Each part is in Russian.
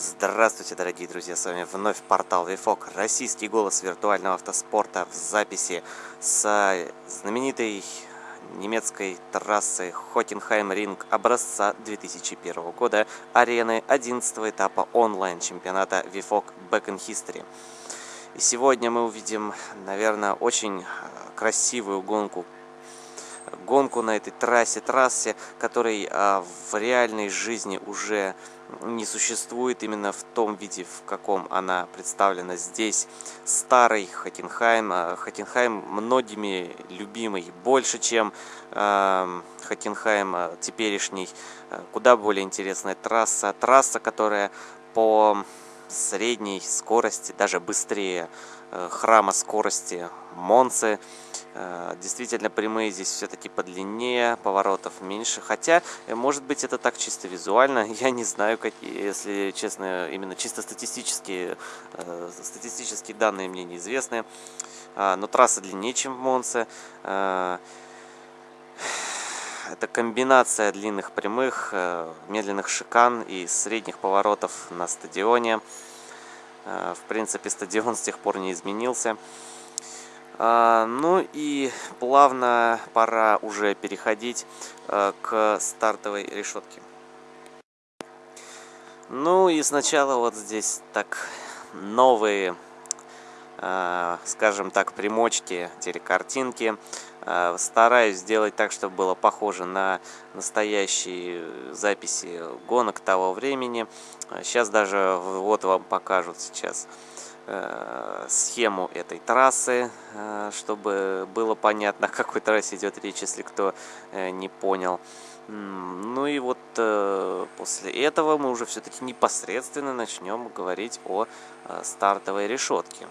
Здравствуйте, дорогие друзья, с вами вновь портал Вифок, российский голос виртуального автоспорта в записи с знаменитой немецкой трассы Хоттенхайм Ринг образца 2001 года, арены 11 этапа онлайн-чемпионата Вифок Back in History. И сегодня мы увидим, наверное, очень красивую гонку гонку на этой трассе, трассе, которой а, в реальной жизни уже не существует именно в том виде, в каком она представлена здесь. Старый Хоккенхайм, а, Хоккенхайм многими любимый, больше, чем э, Хоккенхайм теперешний, куда более интересная трасса. Трасса, которая по средней скорости, даже быстрее храма скорости Монцы. Э, действительно, прямые здесь все-таки подлиннее, поворотов меньше. Хотя, э, может быть, это так чисто визуально. Я не знаю, какие, если честно, именно чисто статистические, статистические данные мне неизвестны. Но трасса длиннее, чем в Монце. Это комбинация длинных прямых, э, медленных шикан и средних поворотов на стадионе. Э, в принципе, стадион с тех пор не изменился. А, ну и плавно пора уже переходить э, к стартовой решетке. Ну и сначала вот здесь так новые, скажем так, примочки, телекартинки. Э, стараюсь сделать так, чтобы было похоже на настоящие записи гонок того времени. Сейчас даже вот вам покажут сейчас э, схему этой трассы, э, чтобы было понятно, о какой трассе идет речь, если кто не понял. Ну и вот после этого мы уже все-таки непосредственно начнем говорить о стартовой решетке.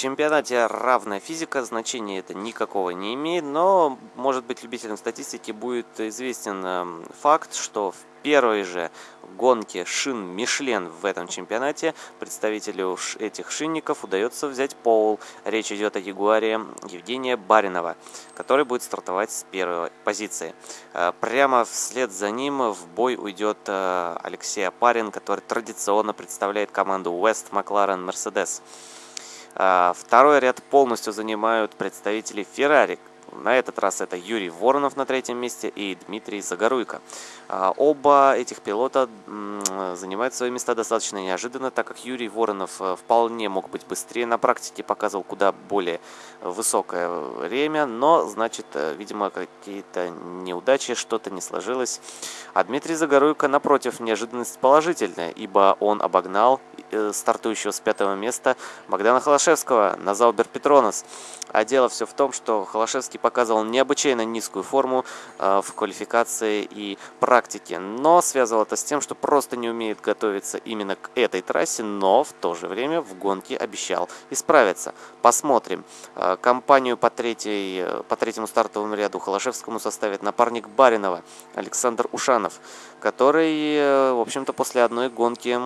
Чемпионате равная физика, значения это никакого не имеет, но, может быть, любителям статистики будет известен эм, факт, что в первой же гонке шин Мишлен в этом чемпионате представителю этих шинников удается взять пол. Речь идет о Ягуаре Евгения Баринова, который будет стартовать с первой позиции. Э, прямо вслед за ним в бой уйдет э, Алексей Апарин, который традиционно представляет команду West McLaren Mercedes. А, второй ряд полностью занимают представители Ferrari, на этот раз это Юрий Воронов на третьем месте и Дмитрий Загоруйко. А, оба этих пилота занимают свои места достаточно неожиданно, так как Юрий Воронов э, вполне мог быть быстрее. На практике показывал куда более высокое время, но, значит, э, видимо, какие-то неудачи, что-то не сложилось. А Дмитрий Загоруйко, напротив, неожиданность положительная, ибо он обогнал э, стартующего с пятого места Богдана Холошевского на Заубер Петронос. А дело все в том, что Холошевский показывал необычайно низкую форму э, в квалификации и практике, но связывал это с тем, что просто не умеет готовиться именно к этой трассе, но в то же время в гонке обещал исправиться. Посмотрим. Э, компанию по, третьей, э, по третьему стартовому ряду Холошевскому составит напарник Баринова Александр Ушанов, который, в общем-то, после одной гонки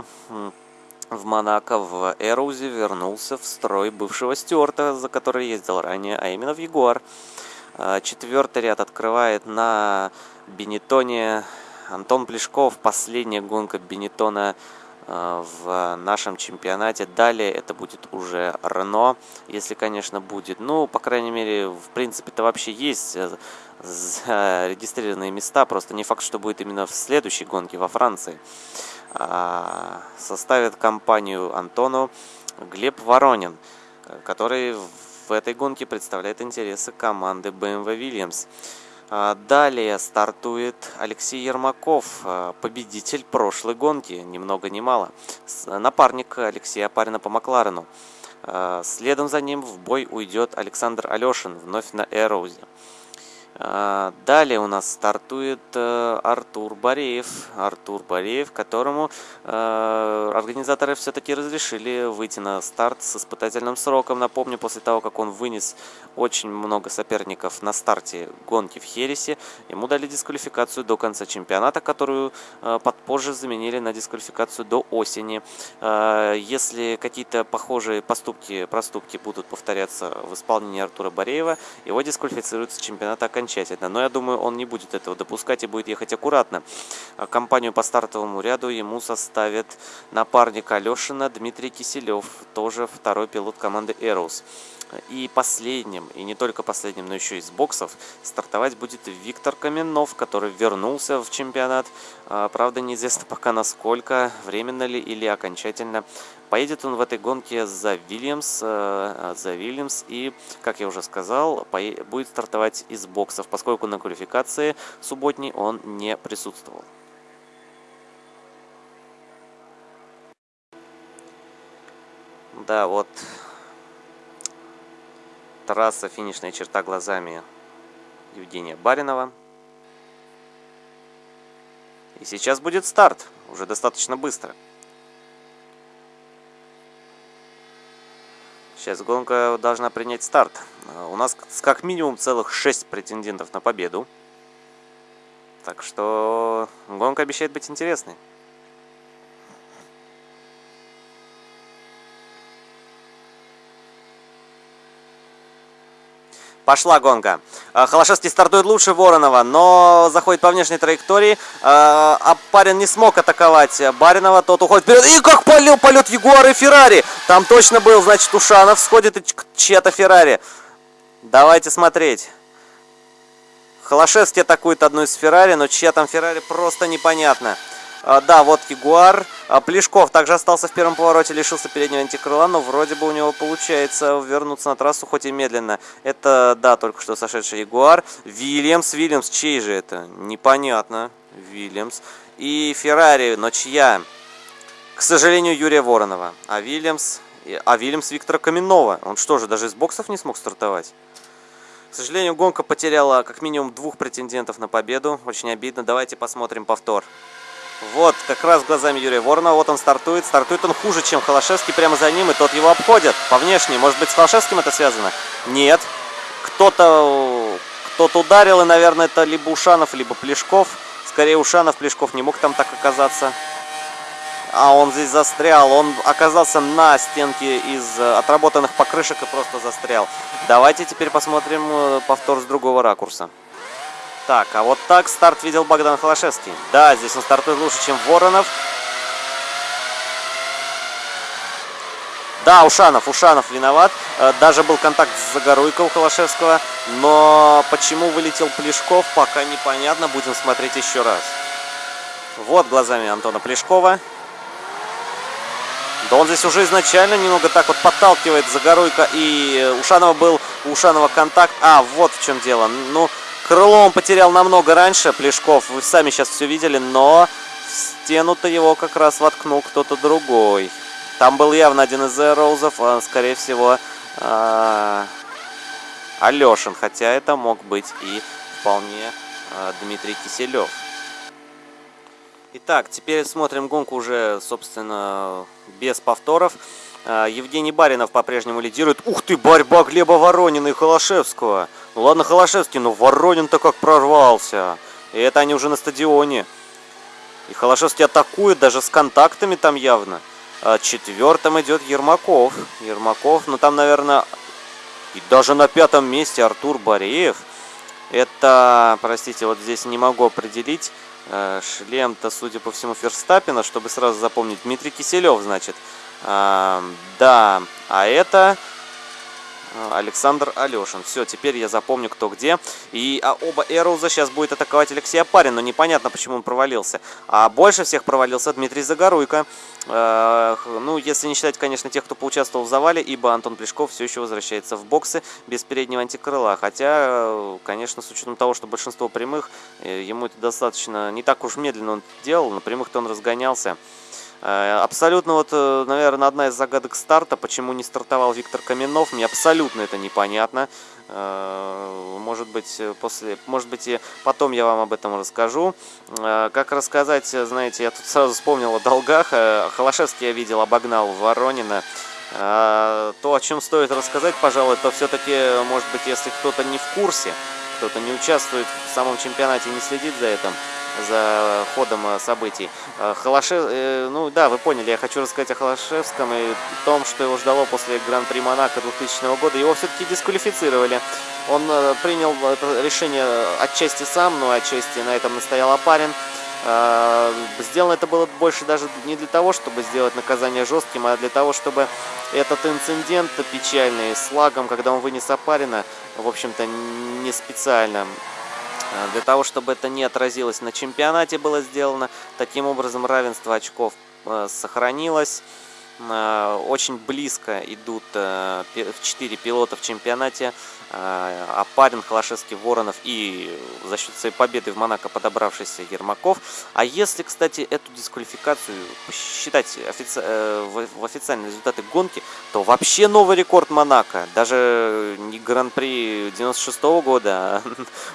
в Монако в Эрузе вернулся в строй бывшего Стюарта, за который ездил ранее, а именно в Ягуар. А, четвертый ряд открывает на Бенетоне Антон Плешков. Последняя гонка Бенетона а, в нашем чемпионате. Далее это будет уже Рено, если, конечно, будет. Ну, по крайней мере, в принципе-то вообще есть э, зарегистрированные места. Просто не факт, что будет именно в следующей гонке во Франции. А, составит компанию Антону Глеб Воронин, который в этой гонке представляет интересы команды BMW Williams. А, далее стартует Алексей Ермаков, а, победитель прошлой гонки, ни много ни мало. Напарник Алексея Апарина по Макларену. А, следом за ним в бой уйдет Александр Алешин, вновь на Эроузе. А, далее у нас стартует э, Артур Бореев. Артур Бореев, которому э, организаторы все-таки разрешили выйти на старт с испытательным сроком. Напомню, после того, как он вынес очень много соперников на старте гонки в Хересе, ему дали дисквалификацию до конца чемпионата, которую э, позже заменили на дисквалификацию до осени. Если какие-то похожие поступки, проступки будут повторяться в исполнении Артура Бореева, его дисквалифицируют с чемпионата окончательно окончательно. Но я думаю, он не будет этого допускать и будет ехать аккуратно. А компанию по стартовому ряду ему составит напарник Алешина Дмитрий Киселев, тоже второй пилот команды Эроус. И последним, и не только последним, но еще из боксов, стартовать будет Виктор Каменов, который вернулся в чемпионат. А, правда, неизвестно пока насколько, временно ли или окончательно. Поедет он в этой гонке за Вильямс, э, за Вильямс и, как я уже сказал, будет стартовать из боксов, поскольку на квалификации субботней он не присутствовал. Да, вот трасса, финишная черта глазами Евгения Баринова. И сейчас будет старт, уже достаточно быстро. Сейчас гонка должна принять старт. У нас как минимум целых 6 претендентов на победу. Так что гонка обещает быть интересной. Пошла гонка. А, Холошевский стартует лучше Воронова, но заходит по внешней траектории. А, а парень не смог атаковать Баринова, тот уходит вперед. И как полил полет Ягуар и Феррари. Там точно был, значит, Ушанов сходит и чья-то Феррари. Давайте смотреть. Холошевский атакует одну из Феррари, но чья там Феррари просто непонятно. А, да, вот Ягуар. А, Плешков также остался в первом повороте, лишился переднего антикрыла, но вроде бы у него получается вернуться на трассу, хоть и медленно. Это, да, только что сошедший Ягуар. Вильямс, Вильямс, чей же это? Непонятно. Вильямс. И Феррари, но чья? К сожалению, Юрия Воронова. А Вильямс... А Вильямс Виктора Каменного. Он что же, даже из боксов не смог стартовать? К сожалению, гонка потеряла как минимум двух претендентов на победу. Очень обидно. Давайте посмотрим повтор. Вот, как раз глазами Юрия Воронова. Вот он стартует. Стартует он хуже, чем Холошевский. Прямо за ним, и тот его обходит по внешней. Может быть, с Холошевским это связано? Нет. Кто-то кто-то ударил, и, наверное, это либо Ушанов, либо Плешков. Скорее, Ушанов, Плешков не мог там так оказаться. А он здесь застрял. Он оказался на стенке из э, отработанных покрышек и просто застрял. Давайте теперь посмотрим э, повтор с другого ракурса. Так, а вот так старт видел Богдан Холошевский. Да, здесь он стартует лучше, чем Воронов. Да, Ушанов, Ушанов виноват. Э, даже был контакт с Загоруйко у Холошевского. Но почему вылетел Плешков, пока непонятно. Будем смотреть еще раз. Вот глазами Антона Плешкова. Да он здесь уже изначально немного так вот подталкивает Загоруйко. И Ушанова был, Ушанова контакт. А, вот в чем дело. Ну, Крыло он потерял намного раньше, Плешков, вы сами сейчас все видели, но в стену-то его как раз воткнул кто-то другой. Там был явно один из Роузов, а, скорее всего, а, Алешин, хотя это мог быть и вполне а, Дмитрий Киселев. Итак, теперь смотрим гонку уже, собственно, без повторов. Евгений Баринов по-прежнему лидирует. Ух ты, борьба Глеба Воронина и Холошевского. Ну ладно, Холошевский, но Воронин-то как прорвался. И это они уже на стадионе. И Холошевский атакует даже с контактами там явно. А четвертым идет Ермаков. Ермаков, ну там, наверное, и даже на пятом месте Артур Бореев. Это, простите, вот здесь не могу определить. Э, шлем-то, судя по всему, Ферстаппина, чтобы сразу запомнить. Дмитрий Киселев, значит. Да, а это Александр Алешин. Все, теперь я запомню, кто где. И а оба Эроуза сейчас будет атаковать Алексей Апарин, но непонятно, почему он провалился. А больше всех провалился Дмитрий Загоруйко. Э, ну, если не считать, конечно, тех, кто поучаствовал в завале, ибо Антон Плешков все еще возвращается в боксы без переднего антикрыла. Хотя, э, конечно, с учетом того, что большинство прямых, э, ему это достаточно не так уж медленно он делал, на прямых-то он разгонялся. Абсолютно вот, наверное, одна из загадок старта, почему не стартовал Виктор Каменов, мне абсолютно это непонятно. Может быть, после, может быть, и потом я вам об этом расскажу. Как рассказать, знаете, я тут сразу вспомнил о долгах. Холошевский я видел, обогнал Воронина. То, о чем стоит рассказать, пожалуй, то все-таки, может быть, если кто-то не в курсе, кто-то не участвует в самом чемпионате, не следит за этим, за ходом событий. Холошев... Ну да, вы поняли, я хочу рассказать о Холошевском и том, что его ждало после Гран-при Монако 2000 года. Его все-таки дисквалифицировали. Он принял это решение отчасти сам, но отчасти на этом настоял Апарин. Сделано это было больше даже не для того, чтобы сделать наказание жестким, а для того, чтобы этот инцидент печальный с лагом, когда он вынес Апарина, в общем-то, не специально. Для того, чтобы это не отразилось на чемпионате, было сделано. Таким образом, равенство очков сохранилось. Очень близко идут 4 пилота в чемпионате. Апарин, Холошевский, Воронов и за счет своей победы в Монако подобравшийся Ермаков. А если, кстати, эту дисквалификацию посчитать офици... Э, в официальные результаты гонки, то вообще новый рекорд Монако. Даже не Гран-при 96 -го года, а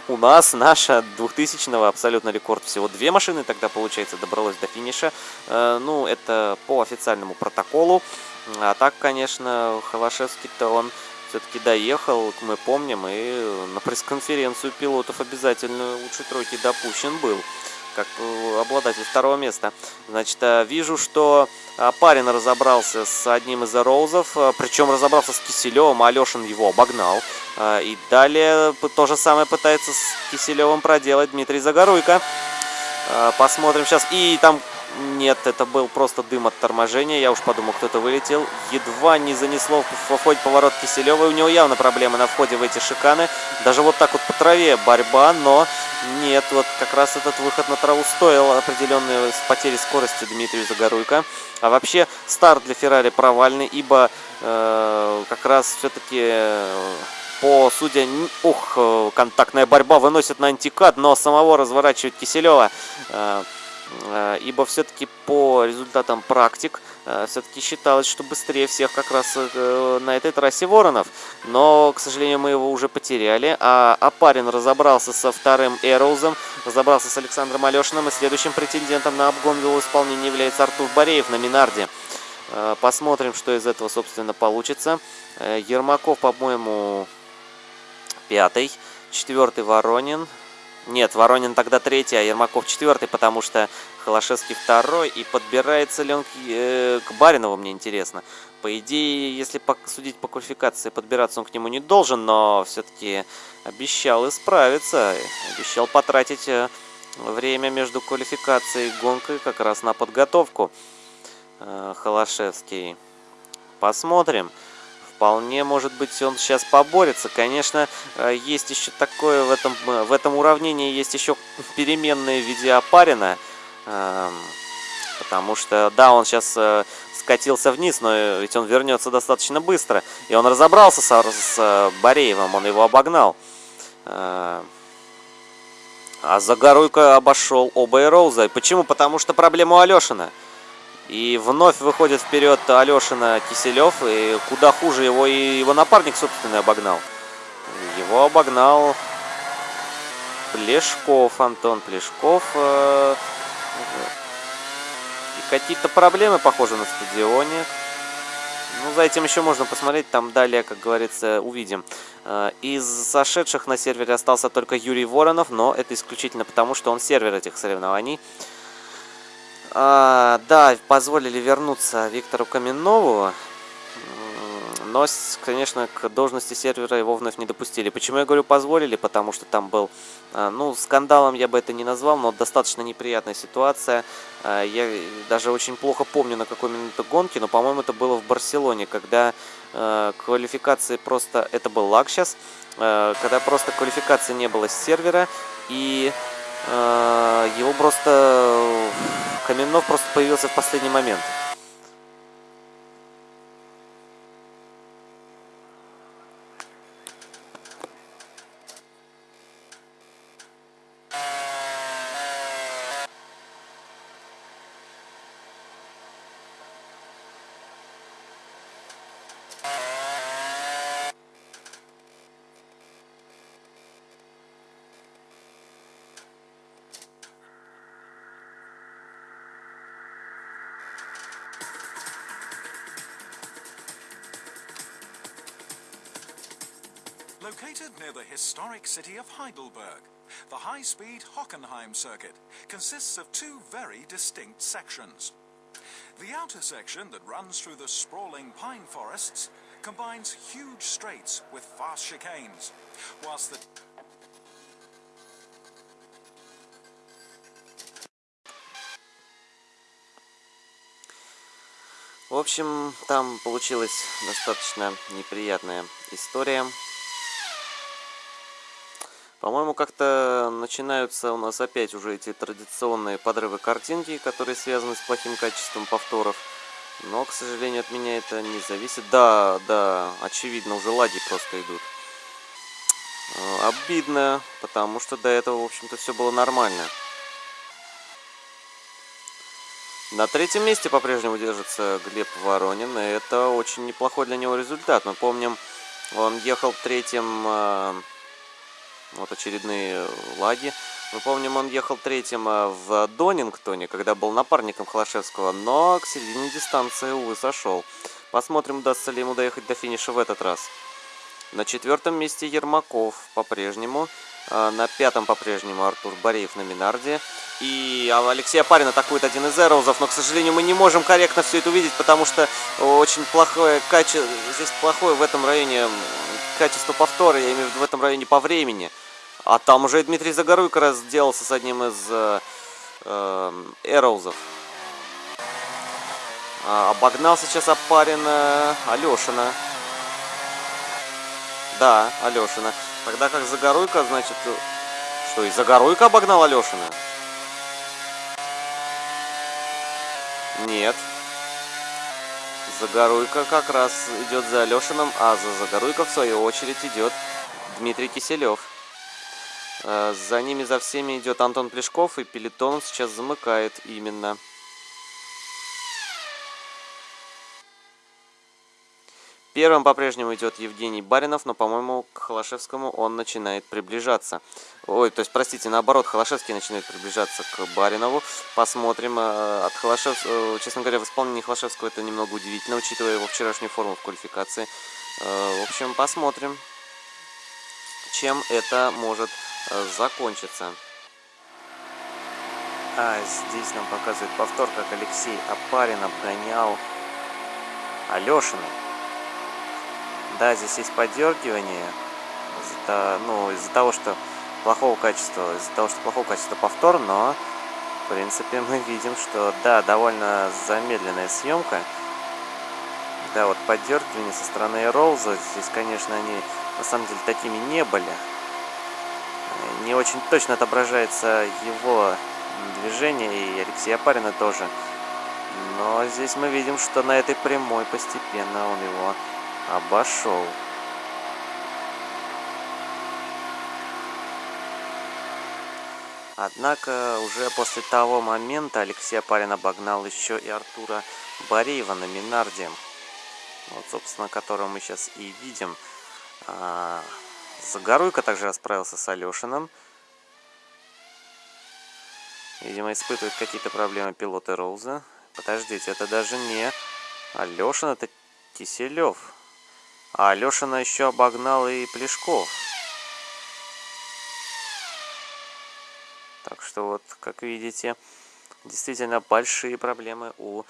у нас, наша 2000-го абсолютно рекорд. Всего две машины тогда, получается, добралось до финиша. Э, ну, это по официальному протоколу. А так, конечно, Холошевский-то он все-таки доехал, мы помним, и на пресс-конференцию пилотов обязательно лучшей тройки допущен был, как обладатель второго места. Значит, э, вижу, что э, парень разобрался с одним из роузов, причем разобрался с Киселевым, а Алешин его обогнал. И далее то же самое пытается с Киселевым проделать Дмитрий Загоруйко. Посмотрим сейчас. И там нет, это был просто дым от торможения. Я уж подумал, кто-то вылетел. Едва не занесло в входе поворот Киселева. У него явно проблемы на входе в эти шиканы. Даже вот так вот по траве борьба, но нет. Вот как раз этот выход на траву стоил определенной потери скорости Дмитрию Загоруйко. А вообще старт для Феррари провальный, ибо э, как раз все-таки... Э, по судя, ух, э, контактная борьба выносит на антикат, но самого разворачивает Киселева. Э, ибо все-таки по результатам практик э, все-таки считалось, что быстрее всех как раз э, на этой трассе Воронов. Но, к сожалению, мы его уже потеряли. А Апарин разобрался со вторым Эроузом, разобрался с Александром Алешиным. И следующим претендентом на обгон в его исполнении является Артур Бореев на Минарде. Посмотрим, что из этого, собственно, получится. Ермаков, по-моему, пятый. Четвертый Воронин. Нет, Воронин тогда третий, а Ермаков четвертый, потому что Холошевский второй. И подбирается ли он к, э, к Баринову, мне интересно. По идее, если судить по квалификации, подбираться он к нему не должен, но все-таки обещал исправиться. Обещал потратить э, время между квалификацией и гонкой как раз на подготовку. Э, Холошевский. Посмотрим. Вполне, может быть, он сейчас поборется. Конечно, э, есть еще такое в этом, э, в этом уравнении, есть еще переменные в виде опарина. Эм, потому что, да, он сейчас э, скатился вниз, но ведь он вернется достаточно быстро. И он разобрался с, с Бореевым, он его обогнал. А Загоруйко обошел оба Эроуза. Почему? Потому что проблема у Алешина. И вновь выходит вперед Алешина Киселев. И куда хуже его и его напарник, собственно, обогнал. Его обогнал Плешков, Антон Плешков. Э, и какие-то проблемы, похоже, на стадионе. Ну, за этим еще можно посмотреть, там далее, как говорится, увидим. Э, из сошедших на сервере остался только Юрий Воронов, но это исключительно потому, что он сервер этих соревнований. А, да, позволили вернуться Виктору Каменнову, но, конечно, к должности сервера его вновь не допустили. Почему я говорю позволили? Потому что там был, а, ну, скандалом я бы это не назвал, но достаточно неприятная ситуация. А, я даже очень плохо помню, на какой минуте гонки, но, по-моему, это было в Барселоне, когда а, квалификации просто... Это был лаг сейчас, когда просто квалификации не было с сервера, и его просто Каменнов просто появился в последний момент. city of Heidelberg, the high-speed Hockenheim circuit consists of two very distinct sections. The outer section that runs through the sprawling pine forests combines huge straights with fast chicanes, whilst the В общем, там получилась достаточно неприятная история. По-моему, как-то начинаются у нас опять уже эти традиционные подрывы картинки, которые связаны с плохим качеством повторов. Но, к сожалению, от меня это не зависит. Да, да, очевидно, уже лаги просто идут. Э, обидно, потому что до этого, в общем-то, все было нормально. На третьем месте по-прежнему держится Глеб Воронин, и это очень неплохой для него результат. Мы помним, он ехал третьим, э, вот очередные лаги. Мы помним, он ехал третьим э, в Донингтоне, когда был напарником Холошевского, но к середине дистанции, увы, сошел. Посмотрим, удастся ли ему доехать до финиша в этот раз. На четвертом месте Ермаков по-прежнему. Э, на пятом по-прежнему Артур Бореев на Минарде. И Алексей Апарин атакует один из эроузов, но, к сожалению, мы не можем корректно все это увидеть, потому что очень плохое качество, здесь плохое в этом районе качество повтора, я имею в виду в этом районе по времени. А там уже Дмитрий Загоруйко разделался с одним из э, э, эроузов. А, обогнал сейчас Апарина Алешина. Да, Алешина. Тогда как Загоруйко, значит... Что, и Загоруйко обогнал Алешина? Нет. Загоруйка как раз идет за Алешиным, а за Загоруйко в свою очередь идет Дмитрий Киселев. Э, за ними, за всеми идет Антон Плешков, и пелетон сейчас замыкает именно. Первым по-прежнему идет Евгений Баринов, но, по-моему, к Холошевскому он начинает приближаться. Ой, то есть, простите, наоборот, Холошевский начинает приближаться к Баринову. Посмотрим. Э, от Холошевского, э, честно говоря, в исполнении Холошевского это немного удивительно, учитывая его вчерашнюю форму в квалификации. Э, в общем, посмотрим, чем это может закончиться. А здесь нам показывает повтор, как Алексей Апарин обгонял Алешина. Да, здесь есть подергивание, из-за ну, из того, что плохого качества, из-за того, что плохого качества повтор, но в принципе мы видим, что да, довольно замедленная съемка. Да, вот подергивания со стороны Роуза, здесь, конечно, они на самом деле такими не были. Не очень точно отображается его движение, и Алексея Апарина тоже. Но здесь мы видим, что на этой прямой постепенно он его обошел. Однако уже после того момента Алексей Апарин обогнал еще и Артура Бореева на Минарде. Вот, собственно, которого мы сейчас и видим. А, Загоруйко также расправился с Алешиным. Видимо, испытывает какие-то проблемы пилоты Роуза. Подождите, это даже не Алешин, это Киселев. А Алешина еще обогнал и Плешков. Так что вот, как видите, действительно большие проблемы у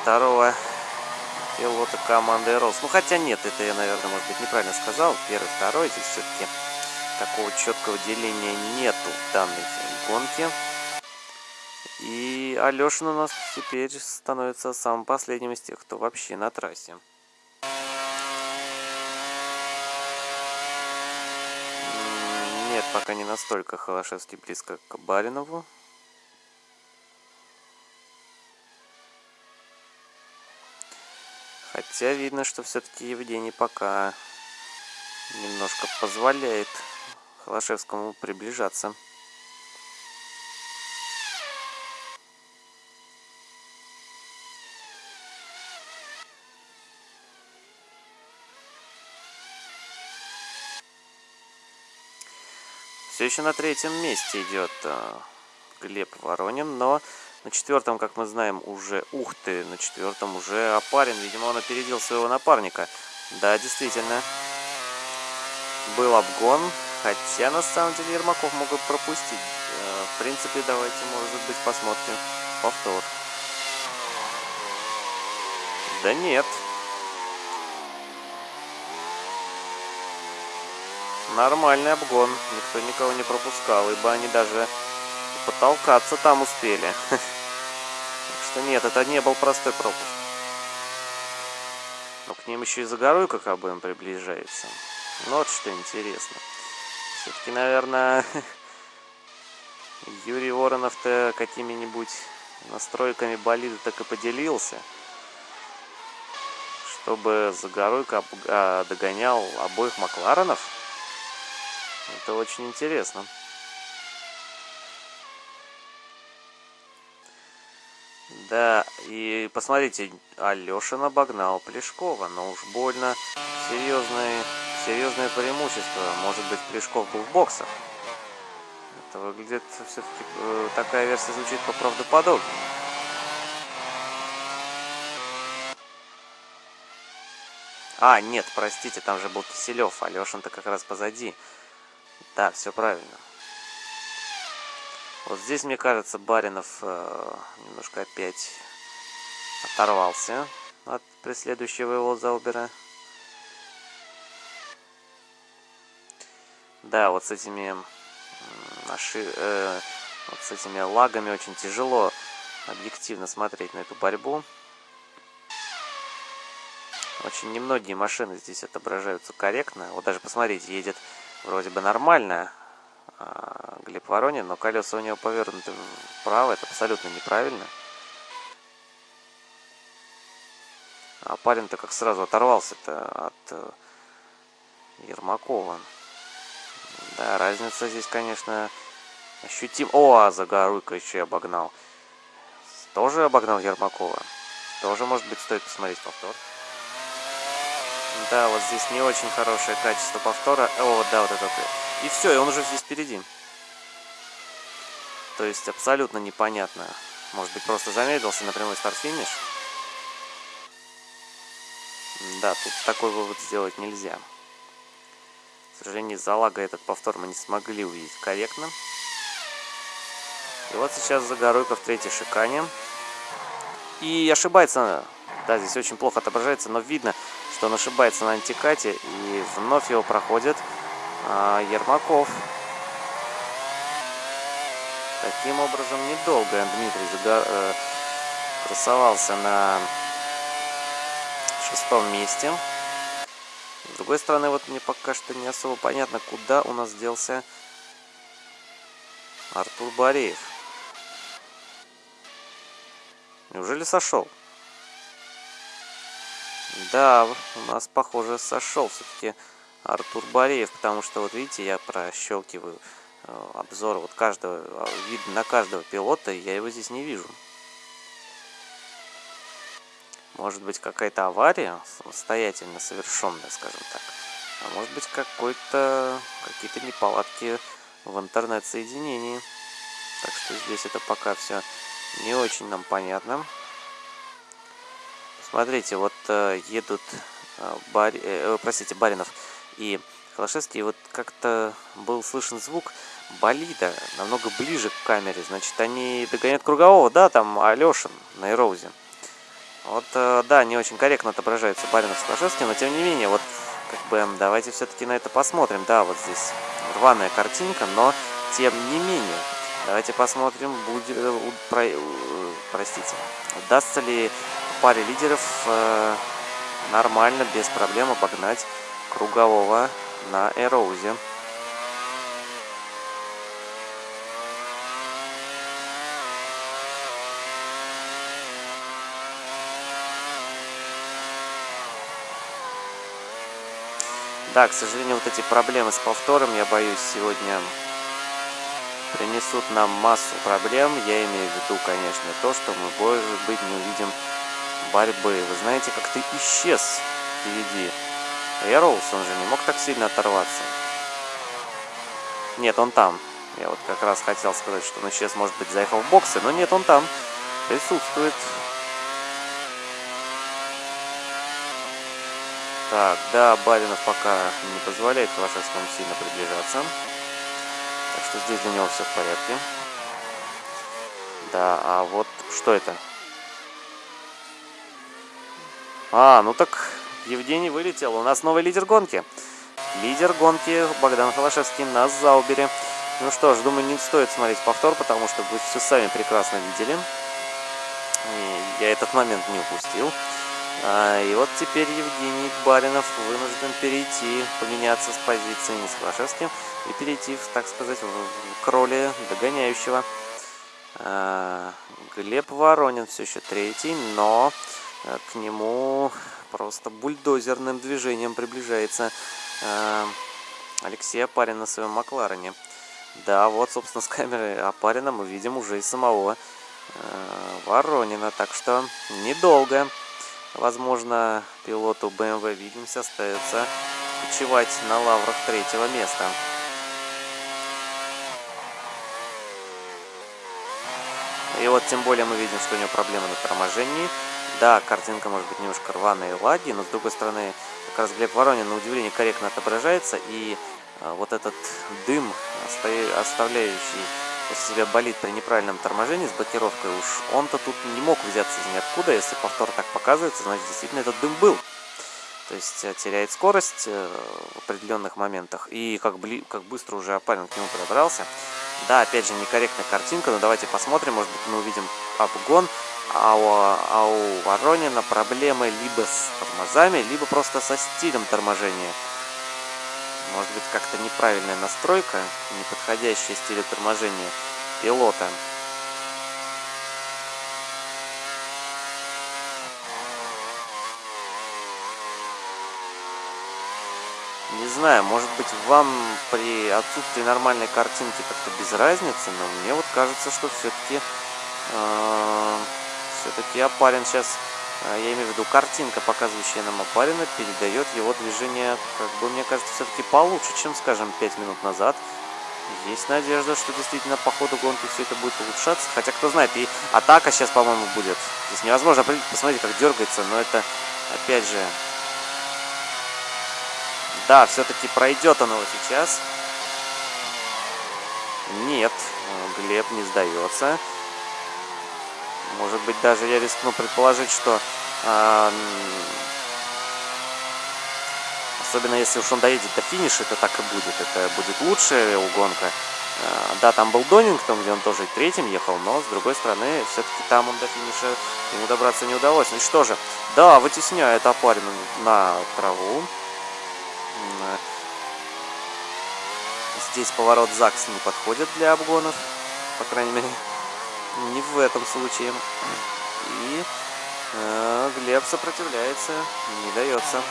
второго пилота команды Рос. Ну, хотя нет, это я, наверное, может быть, неправильно сказал. Первый, второй, здесь все-таки такого четкого деления нету в данной гонке. И Алешин у нас теперь становится самым последним из тех, кто вообще на трассе. Пока не настолько Холошевский близко к Баринову. Хотя видно, что все-таки Евгений пока немножко позволяет Холошевскому приближаться. Еще на третьем месте идет э, Глеб Воронин, но на четвертом, как мы знаем, уже... Ух ты, на четвертом уже Апарин. Видимо, он опередил своего напарника. Да, действительно. Был обгон, хотя на самом деле Ермаков мог бы пропустить. Э, в принципе, давайте, может быть, посмотрим повтор. Да нет. Нормальный обгон. Никто никого не пропускал, ибо они даже потолкаться там успели. Так что нет, это не был простой пропуск. Но к ним еще и за горой как приближается. Ну вот что интересно. Все-таки, наверное, Юрий Воронов-то какими-нибудь настройками болида так и поделился. Чтобы за горой а, догонял обоих Макларенов. Это очень интересно. Да, и посмотрите, Алешин обогнал Плешкова, но уж больно серьезное, серьезное преимущество. Может быть, Плешков был в боксах. Это выглядит все-таки, э, такая версия звучит поправдоподобнее. А, нет, простите, там же был Киселев, Алешин-то как раз позади. Да, все правильно. Вот здесь, мне кажется, Баринов э, немножко опять оторвался от преследующего его Заубера. Да, вот с этими наши, э, вот с этими лагами очень тяжело объективно смотреть на эту борьбу. Очень немногие машины здесь отображаются корректно. Вот даже посмотрите, едет вроде бы нормально а, Глеб Воронин, но колеса у него повернуты вправо, это абсолютно неправильно. А парень-то как сразу оторвался-то от э, Ермакова. Да, разница здесь, конечно, ощутим. О, а Загоруйко еще и обогнал. Тоже обогнал Ермакова. Тоже, может быть, стоит посмотреть повтор. Да, вот здесь не очень хорошее качество повтора. О, да, вот этот. И все, и он уже здесь впереди. То есть абсолютно непонятно. Может быть, просто замедлился на прямой старт-финиш? Да, тут такой вывод сделать нельзя. К сожалению, из-за лага этот повтор мы не смогли увидеть корректно. И вот сейчас Загоруйко в третьей шикане. И ошибается. Да, здесь очень плохо отображается, но видно, что он ошибается на антикате, и вновь его проходит а, Ермаков. Таким образом, недолго Дмитрий Загор... Э, красовался на шестом месте. С другой стороны, вот мне пока что не особо понятно, куда у нас делся Артур Бореев. Неужели сошел? Да, у нас, похоже, сошел все-таки Артур Бореев, потому что, вот видите, я прощелкиваю э, обзор вот каждого, э, вид на каждого пилота, и я его здесь не вижу. Может быть, какая-то авария самостоятельно совершенная, скажем так. А может быть, какой-то какие-то неполадки в интернет-соединении. Так что здесь это пока все не очень нам понятно. Смотрите, вот э, едут э, Бар... э, э простите, Баринов и Холошевский. Вот как-то был слышен звук болида намного ближе к камере. Значит, они догоняют кругового, да, там Алешин на Эроузе. Вот, э, да, не очень корректно отображается Баринов с Холошевским, но тем не менее, вот, как бы, давайте все-таки на это посмотрим. Да, вот здесь рваная картинка, но тем не менее, давайте посмотрим, будет, э, про, простите, удастся ли паре лидеров э, нормально, без проблем обогнать кругового на Эроузе. Да, к сожалению, вот эти проблемы с повтором, я боюсь, сегодня принесут нам массу проблем. Я имею в виду, конечно, то, что мы, может быть, не увидим борьбы. Вы знаете, как ты исчез впереди. Эроуз, он же не мог так сильно оторваться. Нет, он там. Я вот как раз хотел сказать, что он исчез, может быть, заехал в боксы, но нет, он там. Присутствует. Так, да, Баринов пока не позволяет Холошевскому сильно приближаться. Так что здесь для него все в порядке. Да, а вот что это? А, ну так Евгений вылетел. У нас новый лидер гонки. Лидер гонки Богдан Холошевский на Заубере. Ну что ж, думаю, не стоит смотреть повтор, потому что вы все сами прекрасно видели. И я этот момент не упустил. А, и вот теперь Евгений Баринов вынужден перейти, поменяться с позицией с Холошевским и перейти, так сказать, в, к роли догоняющего. А, Глеб Воронин все еще третий, но к нему просто бульдозерным движением приближается э, Алексей Апарин на своем Макларене. Да, вот, собственно, с камеры Апарина мы видим уже и самого э, Воронина, так что недолго. Возможно, пилоту BMW Williams остается почивать на лаврах третьего места. И вот тем более мы видим, что у него проблемы на торможении. Да, картинка может быть немножко рваная и лаги, но с другой стороны, как раз Глеб Воронин на удивление корректно отображается. И а, вот этот дым, оставляющий после себя болит при неправильном торможении с блокировкой, уж он-то тут не мог взяться из ниоткуда. Если повтор так показывается, значит действительно этот дым был. То есть э, теряет скорость э, в определенных моментах. И как, бли, как быстро уже опарин к нему подобрался. Да, опять же, некорректная картинка, но давайте посмотрим, может быть, мы увидим обгон. А у, а у Воронина проблемы либо с тормозами, либо просто со стилем торможения. Может быть, как-то неправильная настройка, неподходящая стилю торможения пилота. Не знаю, может быть вам при отсутствии нормальной картинки как-то без разницы, но мне вот кажется, что все-таки э, все-таки опарин сейчас, э, я имею в виду картинка, показывающая нам опарина, передает его движение, как бы мне кажется, все-таки получше, чем, скажем, 5 минут назад. Есть надежда, что действительно по ходу гонки все это будет улучшаться. Хотя, кто знает, и атака сейчас, по-моему, будет. Здесь невозможно посмотрите, как дергается, но это, опять же, да, все-таки пройдет он его сейчас. Нет, Глеб не сдается. Может быть, даже я рискну предположить, что... Э, особенно если уж он доедет до финиша, то так и будет. Это будет лучшая угонка. Э, да, там был Донингтон, где он тоже третьим ехал, но, с другой стороны, все-таки там он до финиша ему добраться не удалось. Ну что же? Да, вытесняет опарин на траву. Здесь поворот ЗАГС не подходит для обгонов, по крайней мере, не в этом случае. И э, Глеб сопротивляется, не дается.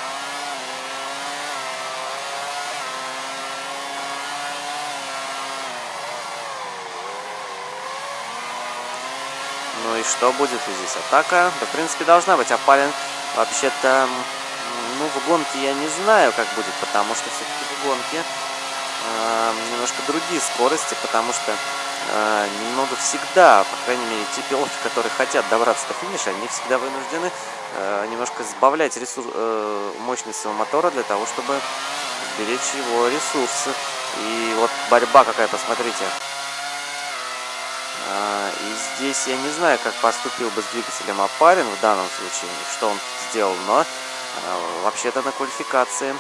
Ну и что будет здесь? Атака? Да, в принципе, должна быть. Апалин вообще-то ну, в гонке я не знаю, как будет, потому что все-таки в гонке э, немножко другие скорости, потому что э, немного всегда, по крайней мере, те пилоты, которые хотят добраться до финиша, они всегда вынуждены э, немножко сбавлять ресурс, э, мощность своего мотора для того, чтобы сберечь его ресурсы. И вот борьба какая, посмотрите. Э, и здесь я не знаю, как поступил бы с двигателем Апарин в данном случае, что он сделал, но а, вообще-то на квалификации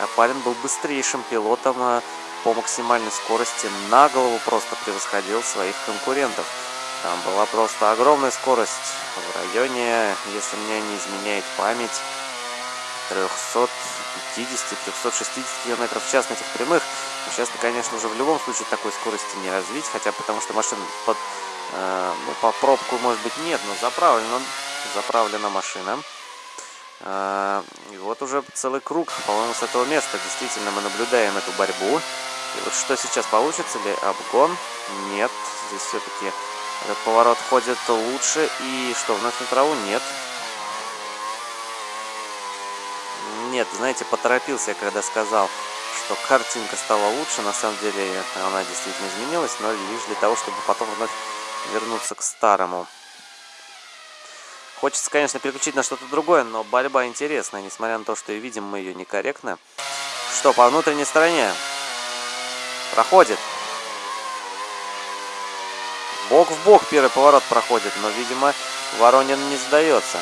Апарин был быстрейшим пилотом а, по максимальной скорости. На голову просто превосходил своих конкурентов. Там была просто огромная скорость в районе, если мне не изменяет память, 350-360 км в час на этих прямых. Сейчас, конечно, уже в любом случае такой скорости не развить, хотя потому что машина под, э, ну, по пробку, может быть, нет, но заправлена, заправлена машина. А, и вот уже целый круг, по-моему, с этого места действительно мы наблюдаем эту борьбу. И вот что сейчас получится ли? Обгон? Нет. Здесь все-таки этот поворот ходит лучше. И что, вновь на траву? Нет. Нет, знаете, поторопился я, когда сказал, что картинка стала лучше. На самом деле она действительно изменилась, но лишь для того, чтобы потом вновь вернуться к старому. Хочется, конечно, переключить на что-то другое, но борьба интересная, несмотря на то, что и видим мы ее некорректно. Что, по внутренней стороне? Проходит. Бок в бок первый поворот проходит, но, видимо, Воронин не сдается.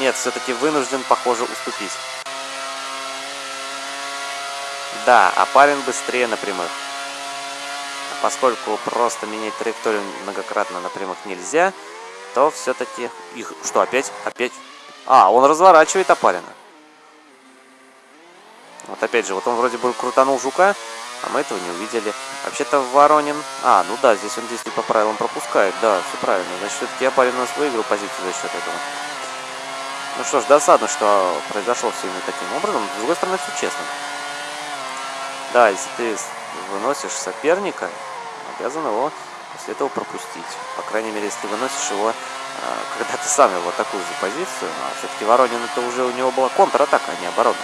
Нет, все-таки вынужден, похоже, уступить. Да, а парень быстрее на прямых. Поскольку просто менять траекторию многократно на прямых нельзя, то все-таки их... Что, опять? Опять? А, он разворачивает опарина. Вот опять же, вот он вроде бы крутанул жука, а мы этого не увидели. Вообще-то Воронин... А, ну да, здесь он действует по правилам пропускает. Да, все правильно. Значит, все-таки Апарин у нас выиграл позицию за счет этого. Ну что ж, досадно, что произошло все именно таким образом. С другой стороны, все честно. Да, если ты выносишь соперника, обязан его после этого пропустить. По крайней мере, если выносишь его, а, когда ты сам его такую же позицию. А все-таки Воронин, это уже у него была контратака, а не оборона.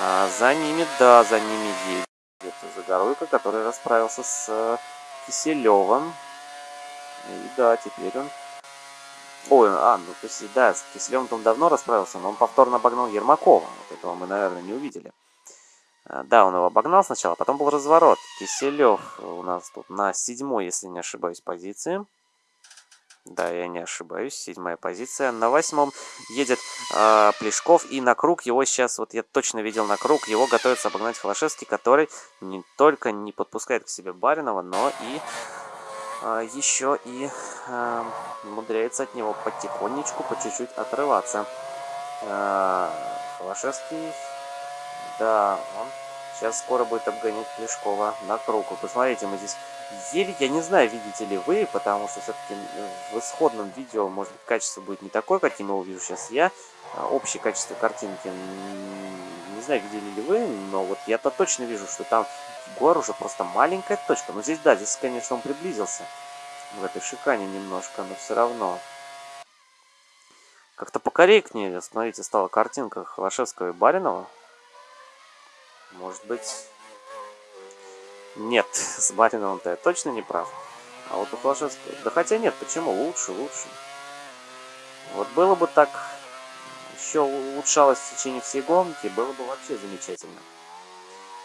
А за ними, да, за ними едет Загоруйко, который расправился с э, Киселевым. И да, теперь он Ой, а, ну то есть, да, с Киселевым он давно расправился, но он повторно обогнал Ермакова. Вот этого мы, наверное, не увидели. А, да, он его обогнал сначала, потом был разворот. Киселев у нас тут на седьмой, если не ошибаюсь, позиции. Да, я не ошибаюсь, седьмая позиция. На восьмом едет э, Плешков, и на круг его сейчас, вот я точно видел на круг, его готовится обогнать Холошевский, который не только не подпускает к себе Баринова, но и а, еще и э, умудряется от него потихонечку, по чуть-чуть отрываться. Э, Холошевский, да, он сейчас скоро будет обгонять Плешкова на круг. Посмотрите, мы здесь еле, я не знаю, видите ли вы, потому что все-таки в исходном видео, может быть, качество будет не такое, каким его вижу сейчас я. Общее качество картинки, не знаю, видели ли вы, но вот я-то точно вижу, что там Егор уже просто маленькая точка. Но здесь, да, здесь, конечно, он приблизился в этой шикане немножко, но все равно. Как-то покорректнее, смотрите, стала картинка Холошевского и Баринова. Может быть... Нет, с Бариновым-то я точно не прав. А вот у Холошевского... Да хотя нет, почему? Лучше, лучше. Вот было бы так... Еще улучшалось в течение всей гонки, было бы вообще замечательно.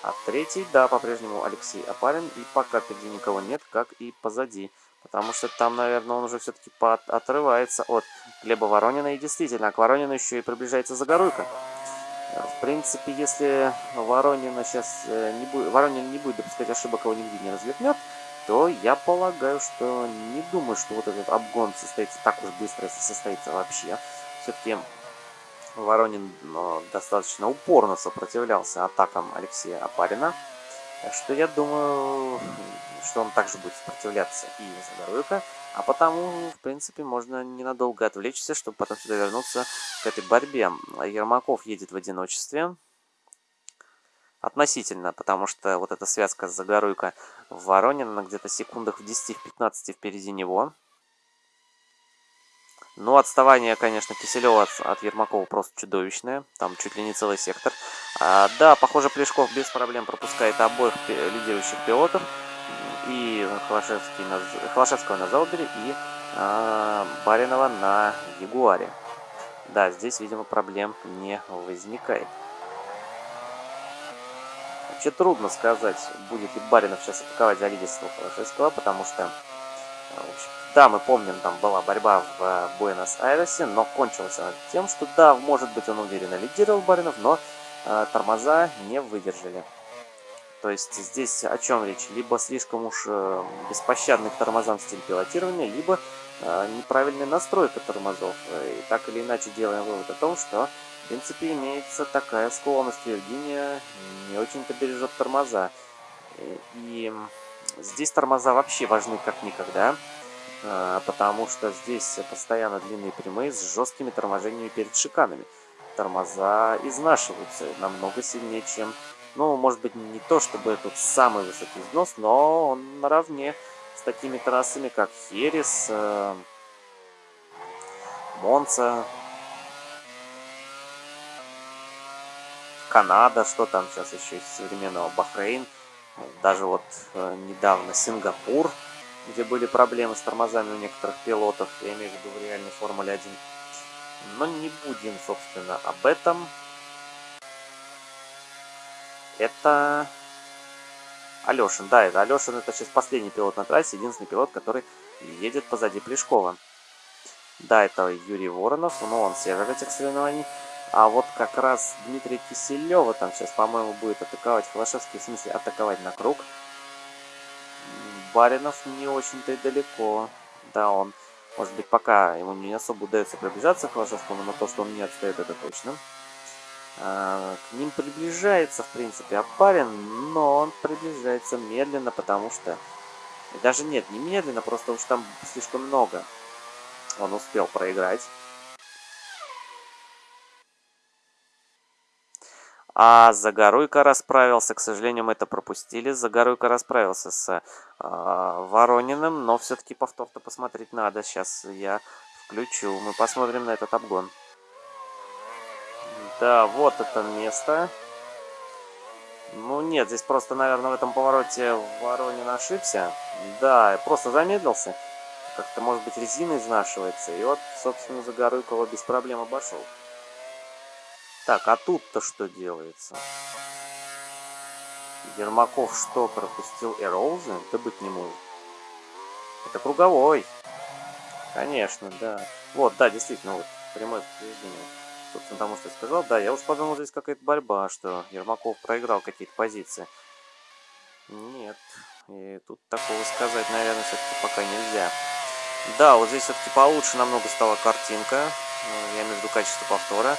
А третий, да, по-прежнему Алексей Апарин. И пока впереди никого нет, как и позади. Потому что там, наверное, он уже все-таки отрывается от Глеба Воронина. И действительно, к Воронину еще и приближается Загоруйка. В принципе, если Воронина сейчас э, не будет, Воронин не будет допускать ошибок, его нигде не развернет, то я полагаю, что не думаю, что вот этот обгон состоится так уж быстро, если состоится вообще. Все-таки Воронин достаточно упорно сопротивлялся атакам Алексея Апарина. Так что я думаю, что он также будет сопротивляться и Загоруйко. А потому, в принципе, можно ненадолго отвлечься, чтобы потом сюда вернуться к этой борьбе. Ермаков едет в одиночестве. Относительно, потому что вот эта связка с Загоруйко в Воронин, она где-то секундах в 10-15 впереди него. Ну, отставание, конечно, Киселева от, от Ермакова просто чудовищное. Там чуть ли не целый сектор. А, да, похоже, Плешков без проблем пропускает обоих лидирующих пилотов. И Холошевский на, Холошевского на Заубере, и а, Баринова на Ягуаре. Да, здесь, видимо, проблем не возникает. Вообще трудно сказать, будет ли Баринов сейчас атаковать за лидерство Холошевского, потому что, в общем, да, мы помним, там была борьба в э, Буэнос-Айресе, но кончилась она тем, что да, может быть, он уверенно лидировал Баринов, но э, тормоза не выдержали. То есть здесь о чем речь? Либо слишком уж э, беспощадный к тормозам стиль пилотирования, либо э, неправильная настройка тормозов. И так или иначе делаем вывод о том, что в принципе имеется такая склонность Виргиния не очень-то бережет тормоза. И здесь тормоза вообще важны как никогда. Потому что здесь постоянно длинные прямые с жесткими торможениями перед шиканами. Тормоза изнашиваются намного сильнее, чем... Ну, может быть, не то, чтобы это самый высокий износ, но он наравне с такими трассами, как Херес, э, Монца, Канада, что там сейчас еще из современного Бахрейн, даже вот э, недавно Сингапур – где были проблемы с тормозами у некоторых пилотов, я имею в виду в реальной Формуле 1. Но не будем, собственно, об этом. Это Алешин. Да, это Алешин, это сейчас последний пилот на трассе, единственный пилот, который едет позади Плешкова. Да, это Юрий Воронов, но он север этих соревнований. А вот как раз Дмитрий Киселева там сейчас, по-моему, будет атаковать Холошевский, в смысле атаковать на круг. Баринов не очень-то и далеко. Да, он, может быть, пока ему не особо удается приближаться к Холошевскому, но то, что он не отстает, это точно. А, к ним приближается, в принципе, Апарин, но он приближается медленно, потому что... Даже нет, не медленно, просто уж там слишком много. Он успел проиграть. А Загоруйко расправился, к сожалению, мы это пропустили. Загоруйко расправился с э, Ворониным, но все-таки повтор-то посмотреть надо. Сейчас я включу, мы посмотрим на этот обгон. Да, вот это место. Ну нет, здесь просто, наверное, в этом повороте Воронин ошибся. Да, просто замедлился. Как-то, может быть, резина изнашивается. И вот, собственно, Загоруйкова без проблем обошел. Так, а тут-то что делается? Ермаков что, пропустил Эроузы? Да быть не может. Это круговой. Конечно, да. Вот, да, действительно, вот, прямое подтверждение. Собственно, тому, что я сказал. Да, я уж подумал, здесь какая-то борьба, что Ермаков проиграл какие-то позиции. Нет. И тут такого сказать, наверное, все-таки пока нельзя. Да, вот здесь все-таки получше намного стала картинка. Э, я между качеством повтора.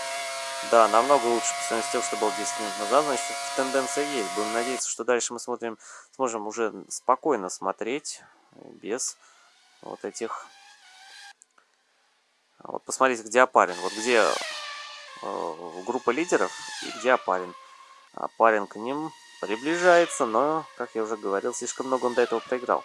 Да, намного лучше по сравнению с тем, что было 10 минут назад. Значит, тенденция есть. Будем надеяться, что дальше мы смотрим, сможем уже спокойно смотреть, без вот этих... Вот посмотрите, где Апарин. Вот где группа лидеров и где Апарин. Апарин к ним приближается, но, как я уже говорил, слишком много он до этого проиграл.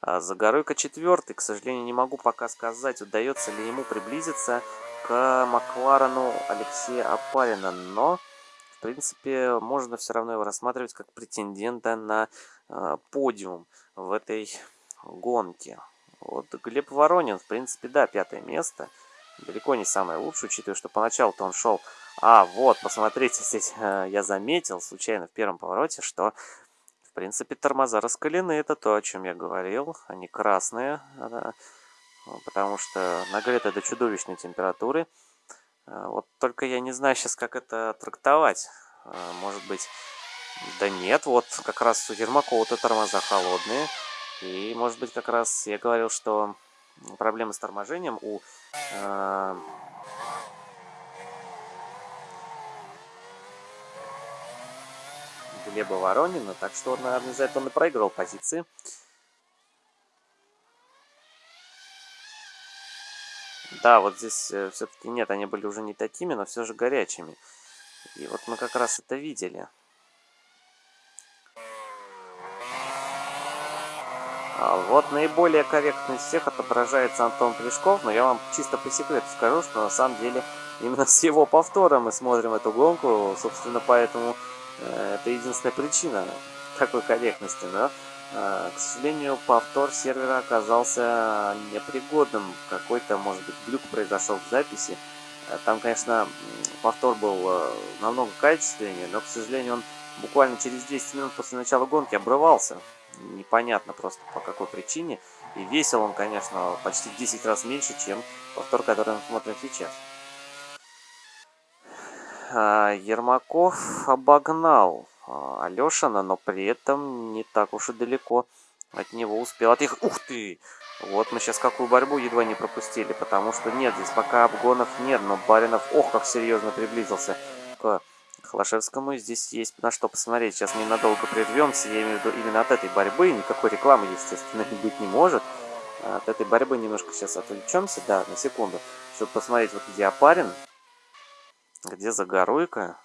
А Загоройка четвертый, к сожалению, не могу пока сказать, удается ли ему приблизиться к Макларену Алексея Апарина, но, в принципе, можно все равно его рассматривать как претендента на э, подиум в этой гонке. Вот Глеб Воронин, в принципе, да, пятое место. Далеко не самое лучшее, учитывая, что поначалу-то он шел... А, вот, посмотрите, здесь э, я заметил случайно в первом повороте, что в принципе, тормоза раскалены, это то, о чем я говорил. Они красные, потому что нагреты до чудовищной температуры. А, вот только я не знаю сейчас, как это трактовать. А, может быть, да нет, вот как раз у Ермакова-то тормоза холодные. И, может быть, как раз я говорил, что проблемы с торможением у а, Глеба Воронина. Так что, наверное, за это он и проигрывал позиции. Да, вот здесь э, все-таки нет, они были уже не такими, но все же горячими. И вот мы как раз это видели. Вот наиболее корректно из всех отображается Антон Плешков, но я вам чисто по секрету скажу, что на самом деле именно с его повтора мы смотрим эту гонку, собственно, поэтому Э, это единственная причина такой корректности, но, э, к сожалению, повтор сервера оказался непригодным. Какой-то, может быть, глюк произошел в записи. Э, там, конечно, повтор был намного качественнее, но, к сожалению, он буквально через 10 минут после начала гонки обрывался. Непонятно просто по какой причине. И весил он, конечно, почти 10 раз меньше, чем повтор, который мы смотрим сейчас. А, Ермаков обогнал а, Алешина, но при этом не так уж и далеко от него успел отъехать. Ух ты! Вот мы сейчас какую борьбу едва не пропустили, потому что нет, здесь пока обгонов нет, но Баринов, ох, как серьезно приблизился к Холошевскому. Здесь есть на что посмотреть. Сейчас ненадолго прервемся, я имею в виду именно от этой борьбы. Никакой рекламы, естественно, быть не может. От этой борьбы немножко сейчас отвлечемся, да, на секунду, чтобы посмотреть, вот где Апарин, где Загоруйка?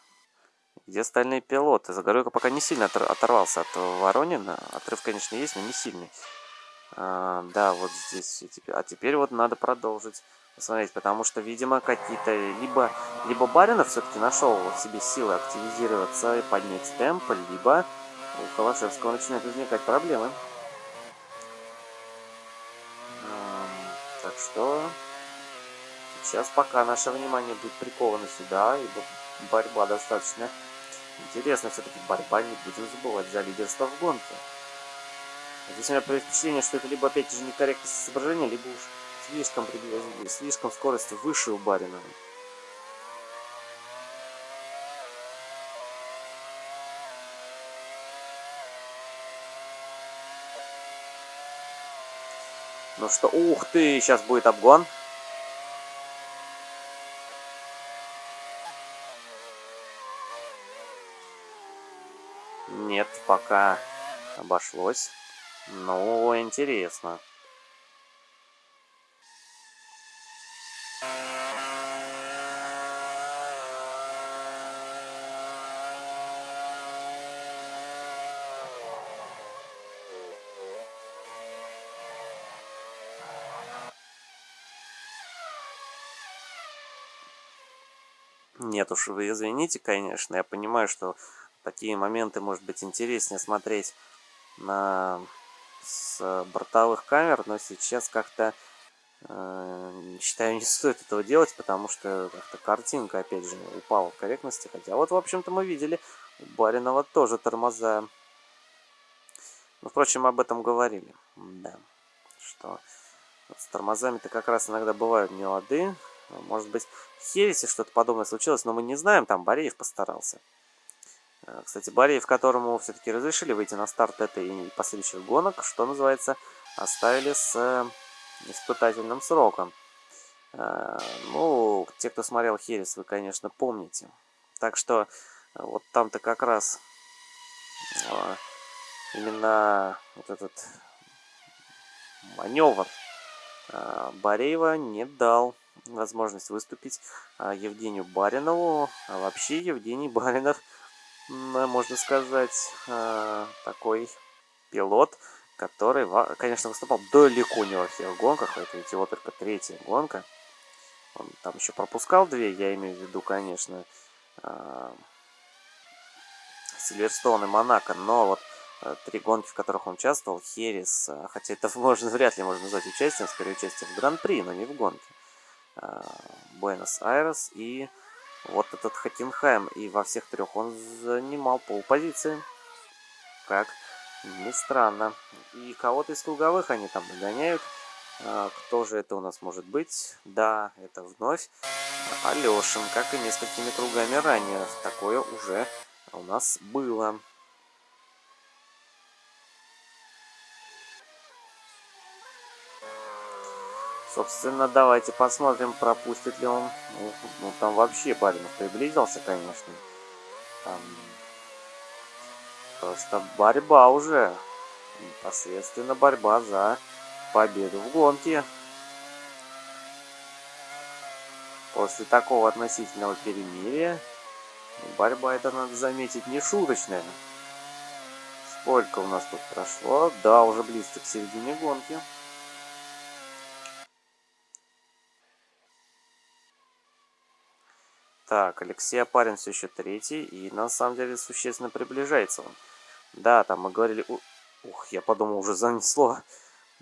Где остальные пилоты? Загоруйка пока не сильно оторвался от Воронина. Отрыв, конечно, есть, но не сильный. А, да, вот здесь. А теперь вот надо продолжить посмотреть, потому что, видимо, какие-то... Либо, либо Баринов все-таки нашел в себе силы активизироваться и поднять темп, либо у Холошевского начинают возникать проблемы. Так что сейчас пока наше внимание будет приковано сюда, ибо борьба достаточно интересная. Все-таки борьба, не будем забывать, за лидерство в гонке. Здесь у меня впечатление, что это либо опять же некорректность изображения, либо уж слишком, слишком скорость выше у Барина. Ну что, ух ты, сейчас будет обгон. Нет, пока обошлось. Ну, интересно. Нет уж, вы извините, конечно, я понимаю, что такие моменты может быть интереснее смотреть на с бортовых камер, но сейчас как-то э, считаю не стоит этого делать, потому что как-то картинка опять же упала в корректности, хотя вот в общем-то мы видели у Баринова тоже тормоза. Ну, впрочем, об этом говорили, да, что с тормозами-то как раз иногда бывают нелады, может быть, в Хересе что-то подобное случилось, но мы не знаем, там Бореев постарался. Э, кстати, Бореев, которому все-таки разрешили выйти на старт этой и последующих гонок, что называется, оставили с э, испытательным сроком. Э, ну, те, кто смотрел Херес, вы, конечно, помните. Так что вот там-то как раз именно вот этот маневр Бореева не дал возможность выступить а, Евгению Баринову. А вообще Евгений Баринов, можно сказать, а, такой пилот, который, конечно, выступал далеко не во всех гонках. Это ведь его только третья гонка. Он там еще пропускал две, я имею в виду, конечно, Сильверстон и Монако. Но вот три гонки, в которых он участвовал, Херес, хотя это можно, вряд ли можно назвать участием, скорее участием в Гран-при, но не в гонке. Э, Буэнос-Айрес и вот этот Хокенхайм. И во всех трех он занимал полпозиции. Как ни странно. И кого-то из круговых они там догоняют. А, кто же это у нас может быть? Да, это вновь Алешин, как и несколькими кругами ранее. Такое уже у нас было. Собственно, давайте посмотрим, пропустит ли он. Ну, ну там вообще Баринов приблизился, конечно. Там просто борьба уже. Непосредственно борьба за победу в гонке. После такого относительного перемирия борьба это, надо заметить, не шуточная. Сколько у нас тут прошло? Да, уже близко к середине гонки. Так, Алексей Апарин все еще третий, и на самом деле существенно приближается он. Да, там мы говорили... Ух, я подумал, уже занесло.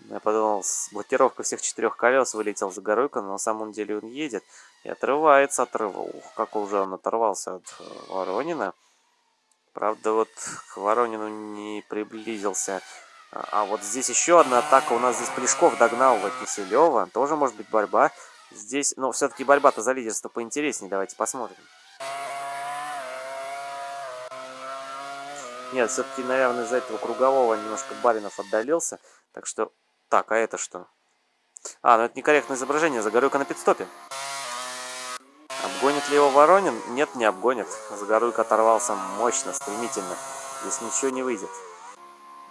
Я подумал, с блокировка всех четырех колес вылетел за Горуйко, но на самом деле он едет и отрывается, отрывал. Ух, как уже он оторвался от э, Воронина. Правда, вот к Воронину не приблизился. А, а вот здесь еще одна атака. У нас здесь Плешков догнал Киселева. Тоже может быть борьба. Здесь, ну, все-таки борьба-то за лидерство поинтереснее. Давайте посмотрим. Нет, все-таки, наверное, из-за этого кругового немножко Баринов отдалился. Так что... Так, а это что? А, ну это некорректное изображение. Загоруйка на пидстопе. Обгонит ли его Воронин? Нет, не обгонит. Загоруйка оторвался мощно, стремительно. Здесь ничего не выйдет.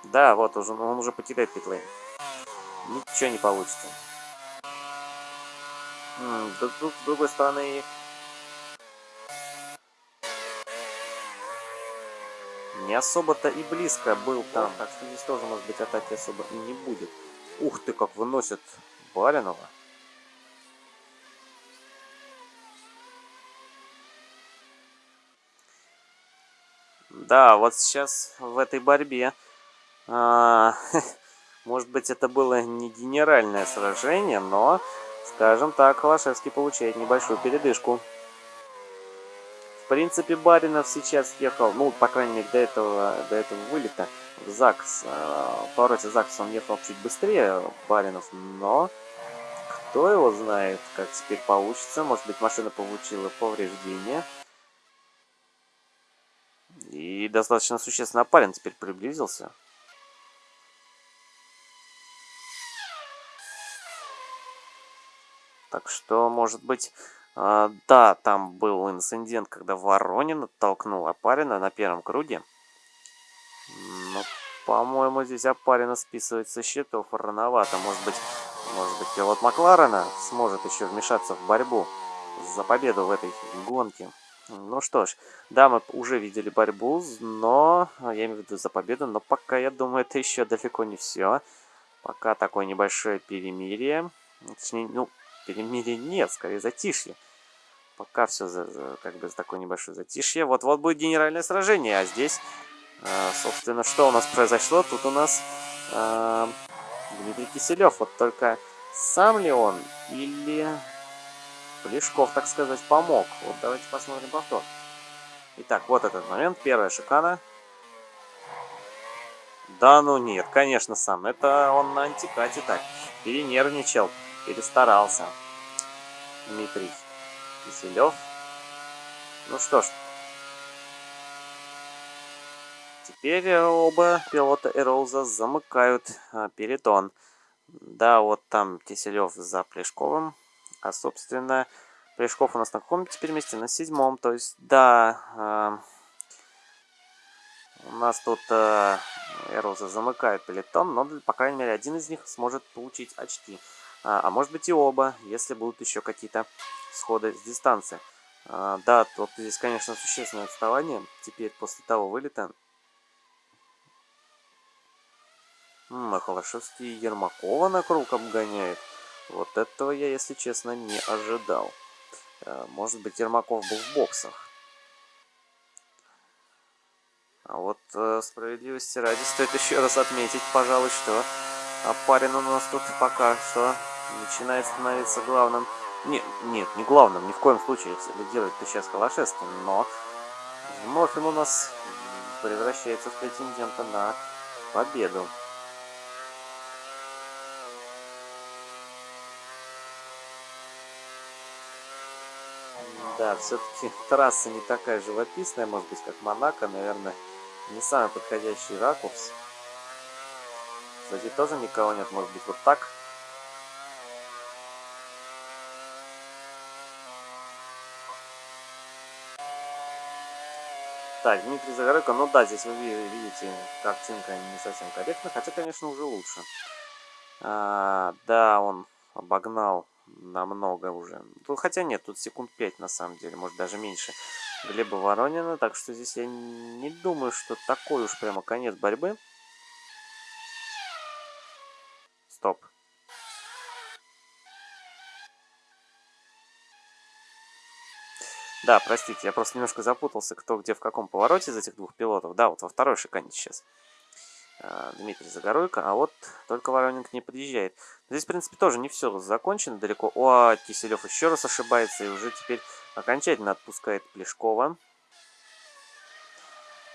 Да, вот, уже, он уже покидает питлейн. Ничего не получится. С другой стороны, не особо-то и близко был там. Так что здесь тоже, может быть, атаки особо и не будет. Ух ты, как выносит Баринова. Да, вот сейчас в этой борьбе, а, может быть, это было не генеральное сражение, но, скажем так, Холошевский получает небольшую передышку. В принципе, Баринов сейчас ехал, ну, по крайней мере, до этого, до этого вылета в ЗАГС. А, в повороте ЗАГС он ехал чуть быстрее Баринов, но кто его знает, как теперь получится. Может быть, машина получила повреждения. И достаточно существенно парень теперь приблизился. Так что, может быть, э, да, там был инцидент, когда Воронин оттолкнул Апарина на первом круге. Но, по-моему, здесь Апарина списывать со счетов рановато. Может быть, может быть, пилот Макларена сможет еще вмешаться в борьбу за победу в этой гонке. Ну что ж, да, мы уже видели борьбу, но, я имею в виду за победу, но пока, я думаю, это еще далеко не все. Пока такое небольшое перемирие. Точнее, ну, перемирие нет, скорее затишье. Пока все за, за, как бы такое небольшое затишье. Вот-вот будет генеральное сражение, а здесь, э, собственно, что у нас произошло? Тут у нас э, Дмитрий Киселев. Вот только сам ли он или Плешков, так сказать, помог. Вот давайте посмотрим повтор. Итак, вот этот момент. Первая шикана. Да ну нет, конечно сам. Это он на антикате так. Перенервничал, перестарался. Дмитрий Киселев. Ну что ж. Теперь оба пилота Эролза замыкают а, перетон. Да, вот там Киселев за Плешковым. А, собственно, Плешков у нас на каком теперь месте? На седьмом. То есть, да, э, у нас тут э, Эроза замыкает пелетон, но, по крайней мере, один из них сможет получить очки. А, а может быть и оба, если будут еще какие-то сходы с дистанции. А, да, вот здесь, конечно, существенное отставание. Теперь после того вылета М, Холошевский Ермакова на круг обгоняет. Вот этого я, если честно, не ожидал. Э, может быть, Ермаков был в боксах. А вот э, справедливости ради стоит еще раз отметить, пожалуй, что парень у нас тут пока что начинает становиться главным. Нет, нет, не главным, ни в коем случае, это сейчас Холошевский, но вновь он у нас превращается в претендента на победу. Да, все-таки трасса не такая живописная, может быть, как Монако, наверное, не самый подходящий ракурс. Кстати, тоже никого нет, может быть, вот так. Так, Дмитрий Загоройко, ну да, здесь вы видите, картинка не совсем корректна, хотя, конечно, уже лучше. А, да, он обогнал намного уже. Ну, хотя нет, тут секунд 5 на самом деле, может даже меньше. Глеба Воронина, так что здесь я не думаю, что такой уж прямо конец борьбы. Стоп. Да, простите, я просто немножко запутался, кто где в каком повороте из этих двух пилотов. Да, вот во второй шикане сейчас. Э, Дмитрий Загоройко, а вот только Воронин не подъезжает. Здесь, в принципе, тоже не все закончено далеко. О, Киселев еще раз ошибается и уже теперь окончательно отпускает Плешкова.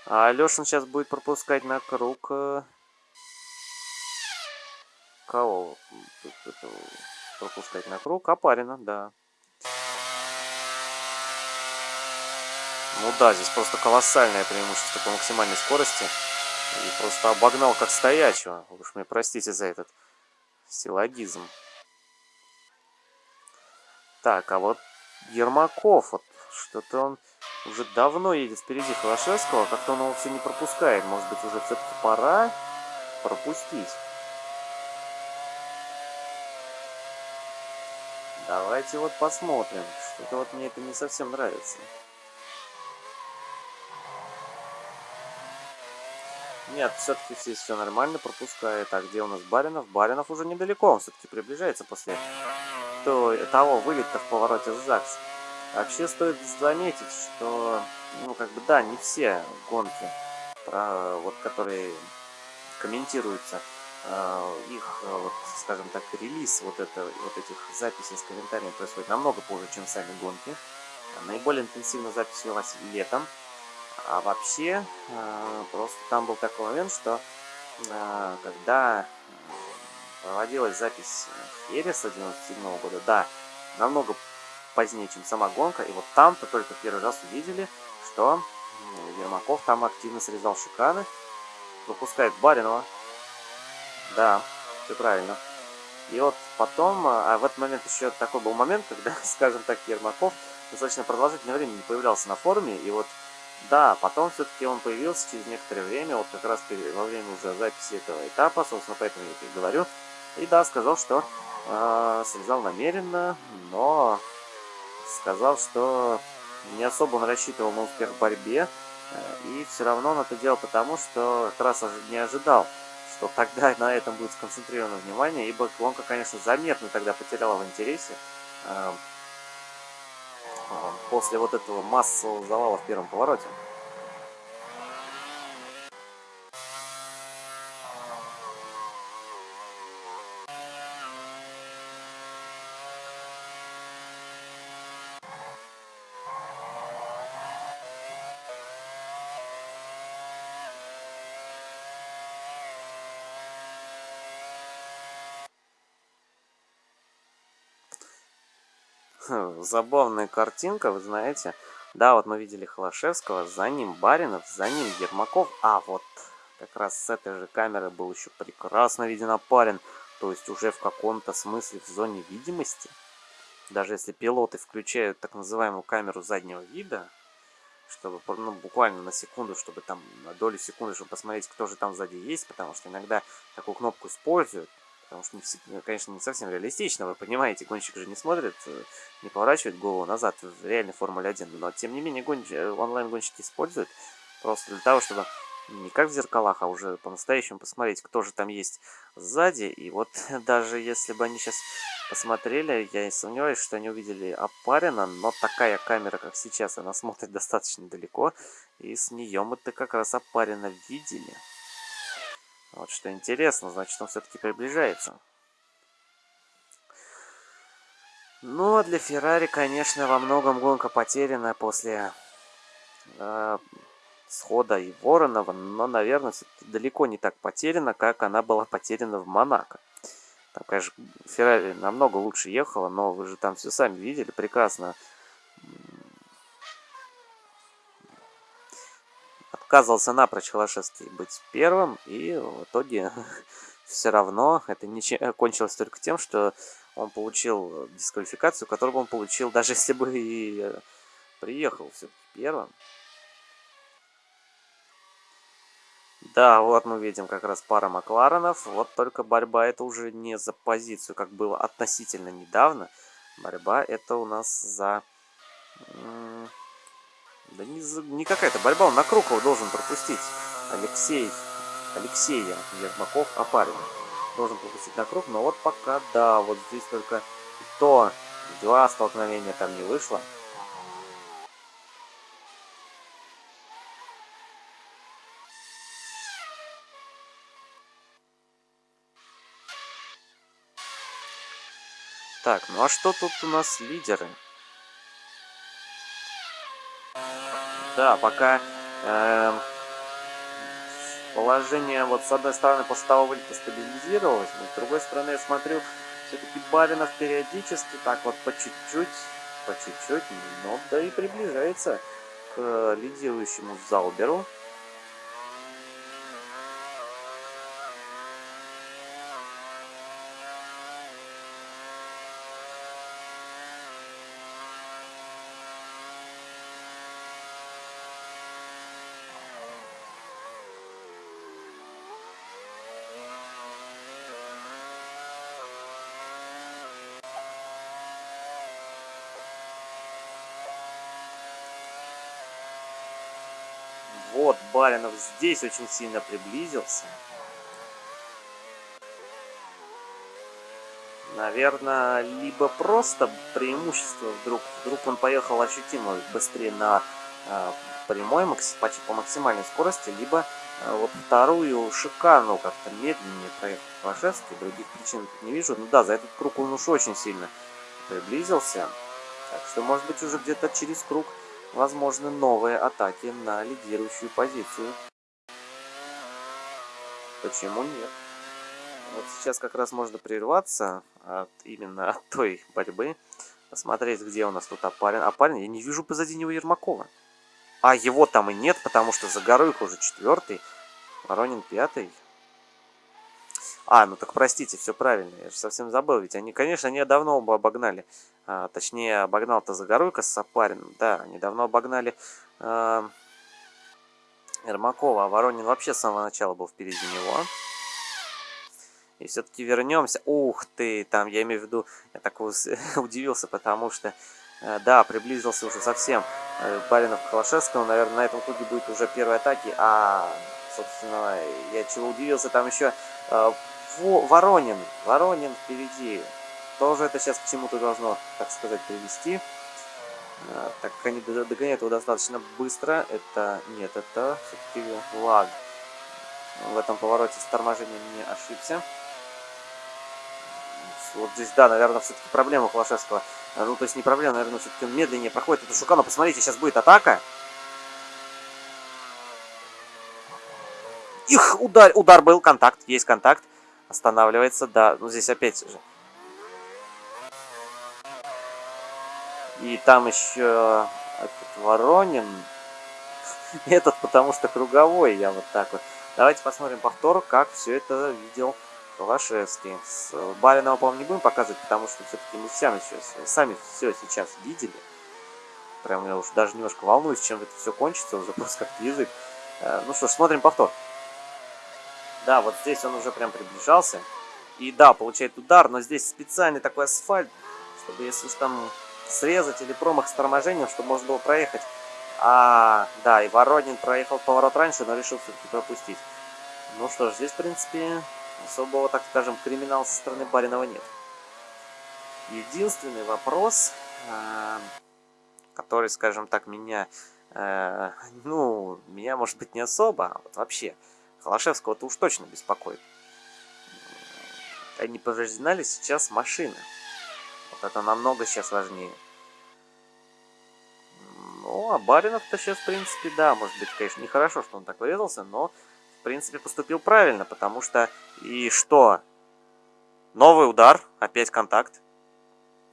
А Алешин сейчас будет пропускать на круг... Э, кого пропускать на круг? Апарина, да. Ну да, здесь просто колоссальное преимущество по максимальной скорости. И просто обогнал как стоячего. Уж мне простите за этот силлогизм. Так, а вот Ермаков, вот что-то он уже давно едет впереди Холошевского, как-то он его все не пропускает. Может быть, уже все-таки пора пропустить. Давайте вот посмотрим. Что-то вот мне это не совсем нравится. Нет, все-таки здесь все нормально, пропускает. А где у нас Баринов? Баринов уже недалеко, он все-таки приближается после того вылета в повороте с ЗАГС. Вообще стоит заметить, что, ну, как бы, да, не все гонки, про, вот, которые комментируются, э, их, вот, скажем так, релиз вот, это, вот этих записей с комментариями происходит намного позже, чем сами гонки. Наиболее интенсивно запись велась летом, а вообще, э, просто там был такой момент, что э, когда проводилась запись Эриса 97 года, да, намного позднее, чем сама гонка, и вот там-то только первый раз увидели, что Ермаков там активно срезал шиканы, выпускает Баринова, да, все правильно. И вот потом, а в этот момент еще такой был момент, когда, скажем так, Ермаков достаточно продолжительное время не появлялся на форуме, и вот да, потом все-таки он появился через некоторое время, вот как раз во время уже записи этого этапа, собственно, поэтому я и говорю. И да, сказал, что э, срезал намеренно, но сказал, что не особо он рассчитывал на успех в борьбе, э, и все равно он это делал потому, что как раз не ожидал, что тогда на этом будет сконцентрировано внимание, ибо гонка, конечно, заметно тогда потеряла в интересе. Э, после вот этого массового завала в первом повороте. Забавная картинка, вы знаете. Да, вот мы видели Холошевского, за ним Баринов, за ним Ермаков. А вот как раз с этой же камеры был еще прекрасно виден Апарин. То есть уже в каком-то смысле в зоне видимости. Даже если пилоты включают так называемую камеру заднего вида, чтобы ну, буквально на секунду, чтобы там на долю секунды, чтобы посмотреть, кто же там сзади есть, потому что иногда такую кнопку используют, Потому что, не, конечно, не совсем реалистично, вы понимаете, гонщик же не смотрит, э, не поворачивает голову назад в реальной Формуле 1. Но, тем не менее, гонщ... Э, онлайн-гонщики используют просто для того, чтобы не как в зеркалах, а уже по-настоящему посмотреть, кто же там есть сзади. И вот даже если бы они сейчас посмотрели, я не сомневаюсь, что они увидели Апарина, но такая камера, как сейчас, она смотрит достаточно далеко, и с нее мы-то как раз Апарина видели. Вот что интересно, значит он все-таки приближается. Ну, а для Феррари, конечно, во многом гонка потеряна после э, схода и Воронова, но, наверное, далеко не так потеряна, как она была потеряна в Монако. Там, конечно, Феррари намного лучше ехала, но вы же там все сами видели прекрасно. Отказывался напрочь Холошевский быть первым, и в итоге все равно это не кончилось только тем, что он получил дисквалификацию, которую он получил, даже если бы и э, приехал все-таки первым. Да, вот мы видим как раз пара Макларенов. Вот только борьба это уже не за позицию, как было относительно недавно. Борьба это у нас за да не, не какая-то борьба, он на Крукова должен пропустить. Алексей, Алексея Ермаков Апарин должен пропустить на круг, но вот пока, да, вот здесь только то два столкновения там не вышло. Так, ну а что тут у нас лидеры? Да, пока э, положение вот с одной стороны после того вылета стабилизировалось, но с другой стороны я смотрю, все-таки Баринов периодически так вот по чуть-чуть, по чуть-чуть, но да и приближается к лидирующему Зауберу. Вот, Баринов здесь очень сильно приблизился. Наверное, либо просто преимущество вдруг. Вдруг он поехал ощутимо быстрее на э, прямой, почти по максимальной скорости, либо э, вот вторую шикарную как-то медленнее проехал Пашевский. Других причин не вижу. Ну да, за этот круг он уж очень сильно приблизился. Так что, может быть, уже где-то через круг возможны новые атаки на лидирующую позицию. Почему нет? Вот сейчас как раз можно прерваться от, именно от той борьбы. Посмотреть, где у нас тут опарин. Опарин, я не вижу позади него Ермакова. А его там и нет, потому что за их уже четвертый. Воронин пятый. А, ну так простите, все правильно, я же совсем забыл. Ведь они, конечно, они давно оба обогнали. А, точнее, обогнал-то Загоруйко с Сапарином. Да, они давно обогнали а, Ермакова. А Воронин вообще с самого начала был впереди него. И все-таки вернемся. Ух ты, там, я имею в виду, я так удивился, потому что, э, да, приблизился уже совсем э, Баринов к Холошевскому. Наверное, на этом круге будет уже первые атаки. А, собственно, я чего удивился, там еще э, Воронин. Воронин впереди. Тоже это сейчас к чему-то должно, так сказать, привести. Так как они догоняют его достаточно быстро. Это, нет, это все-таки лаг. В этом повороте с торможением не ошибся. Вот здесь, да, наверное, все-таки проблема Холошевского. Ну, то есть не проблема, наверное, все-таки медленнее проходит эту Шукану. Посмотрите, сейчас будет атака. Их, удар, удар был, контакт, есть контакт. Останавливается, да, ну здесь опять же. И там еще этот Воронин. Этот потому что круговой, я вот так вот. Давайте посмотрим повтор, как все это видел Холошевский. С Баринова, по-моему, не будем показывать, потому что все-таки мы сами, сейчас, сами все сейчас видели. Прям я уж даже немножко волнуюсь, чем это все кончится, уже просто как язык. Э, ну что ж, смотрим повтор. Да, вот здесь он уже прям приближался. И да, получает удар, но здесь специальный такой асфальт, чтобы если уж там срезать или промах с торможением, чтобы можно было проехать. А, да, и Воронин проехал поворот раньше, но решил все-таки пропустить. Ну что ж, здесь, в принципе, особого, так скажем, криминала со стороны Баринова нет. Единственный вопрос, э, который, скажем так, меня, э, ну, меня, может быть, не особо, а вот вообще, Холошевского-то уж точно беспокоит. Они повреждена ли сейчас машины? Это намного сейчас важнее. Ну, а Баринов-то сейчас, в принципе, да, может быть, конечно, нехорошо, что он так врезался, но в принципе, поступил правильно, потому что... И что? Новый удар, опять контакт.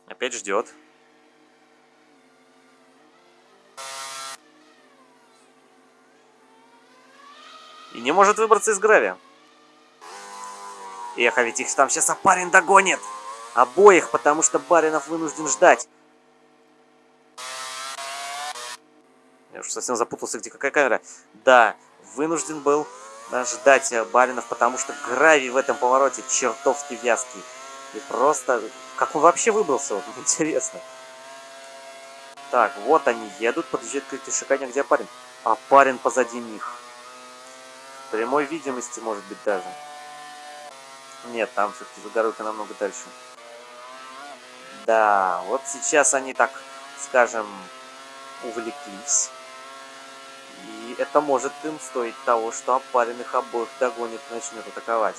Опять ждет. И не может выбраться из гравия. Эх, а ведь их там сейчас Апарин догонит. Обоих, потому что Баринов вынужден ждать. Я уже совсем запутался, где какая камера. Да, вынужден был ждать э, Баринов, потому что гравий в этом повороте чертовски вязкий. И просто... Как он вообще выбрался? Вот интересно. Так, вот они едут, подъезжает к этой шикане, где парень? А парень позади них. Прямой видимости, может быть, даже. Нет, там все-таки Загоруйка намного дальше. Да, вот сейчас они так, скажем, увлеклись. И это может им стоить того, что опаренных обоих догонит и начнет атаковать.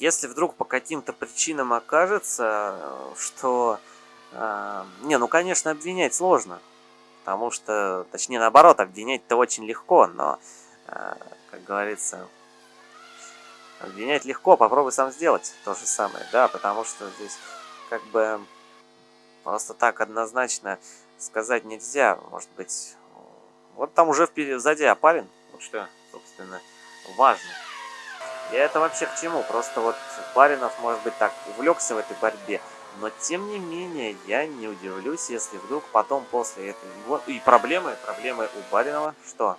Если вдруг по каким-то причинам окажется, что... Не, ну, конечно, обвинять сложно. Потому что, точнее наоборот, обвинять-то очень легко, но, э, как говорится, обвинять легко, попробуй сам сделать то же самое, да, потому что здесь как бы просто так однозначно сказать нельзя, может быть, вот там уже впереди, сзади опален, вот что, собственно, важно. И это вообще к чему? Просто вот Баринов, может быть, так увлекся в этой борьбе, но тем не менее, я не удивлюсь, если вдруг потом после. Вот, и проблемы, проблемы у Баринова. Что?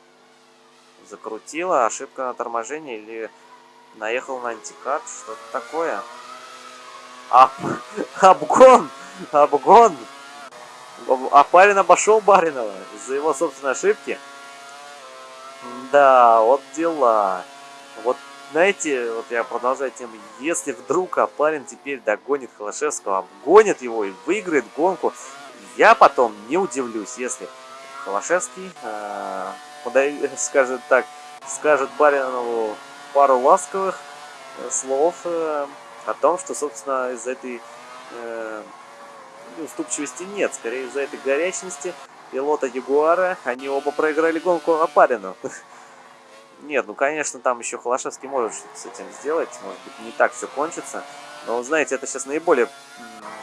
Закрутила, ошибка на торможении или наехал на антикат, что-то такое. Об... Обгон! Обгон! Апарин обошел Баринова из-за его собственной ошибки. Да, вот дела. Вот, знаете, вот я продолжаю тему. Если вдруг Апарин теперь догонит Холошевского, обгонит его и выиграет гонку, я потом не удивлюсь, если Холошевский, э, подай, скажет так, скажет Баринову пару ласковых э, слов э, о том, что, собственно, из этой э, уступчивости нет, скорее из-за этой горячности пилота Ягуара, они оба проиграли гонку Апарину. Нет, ну, конечно, там еще Холошевский может что-то с этим сделать, может быть, не так все кончится, но, знаете, это сейчас наиболее,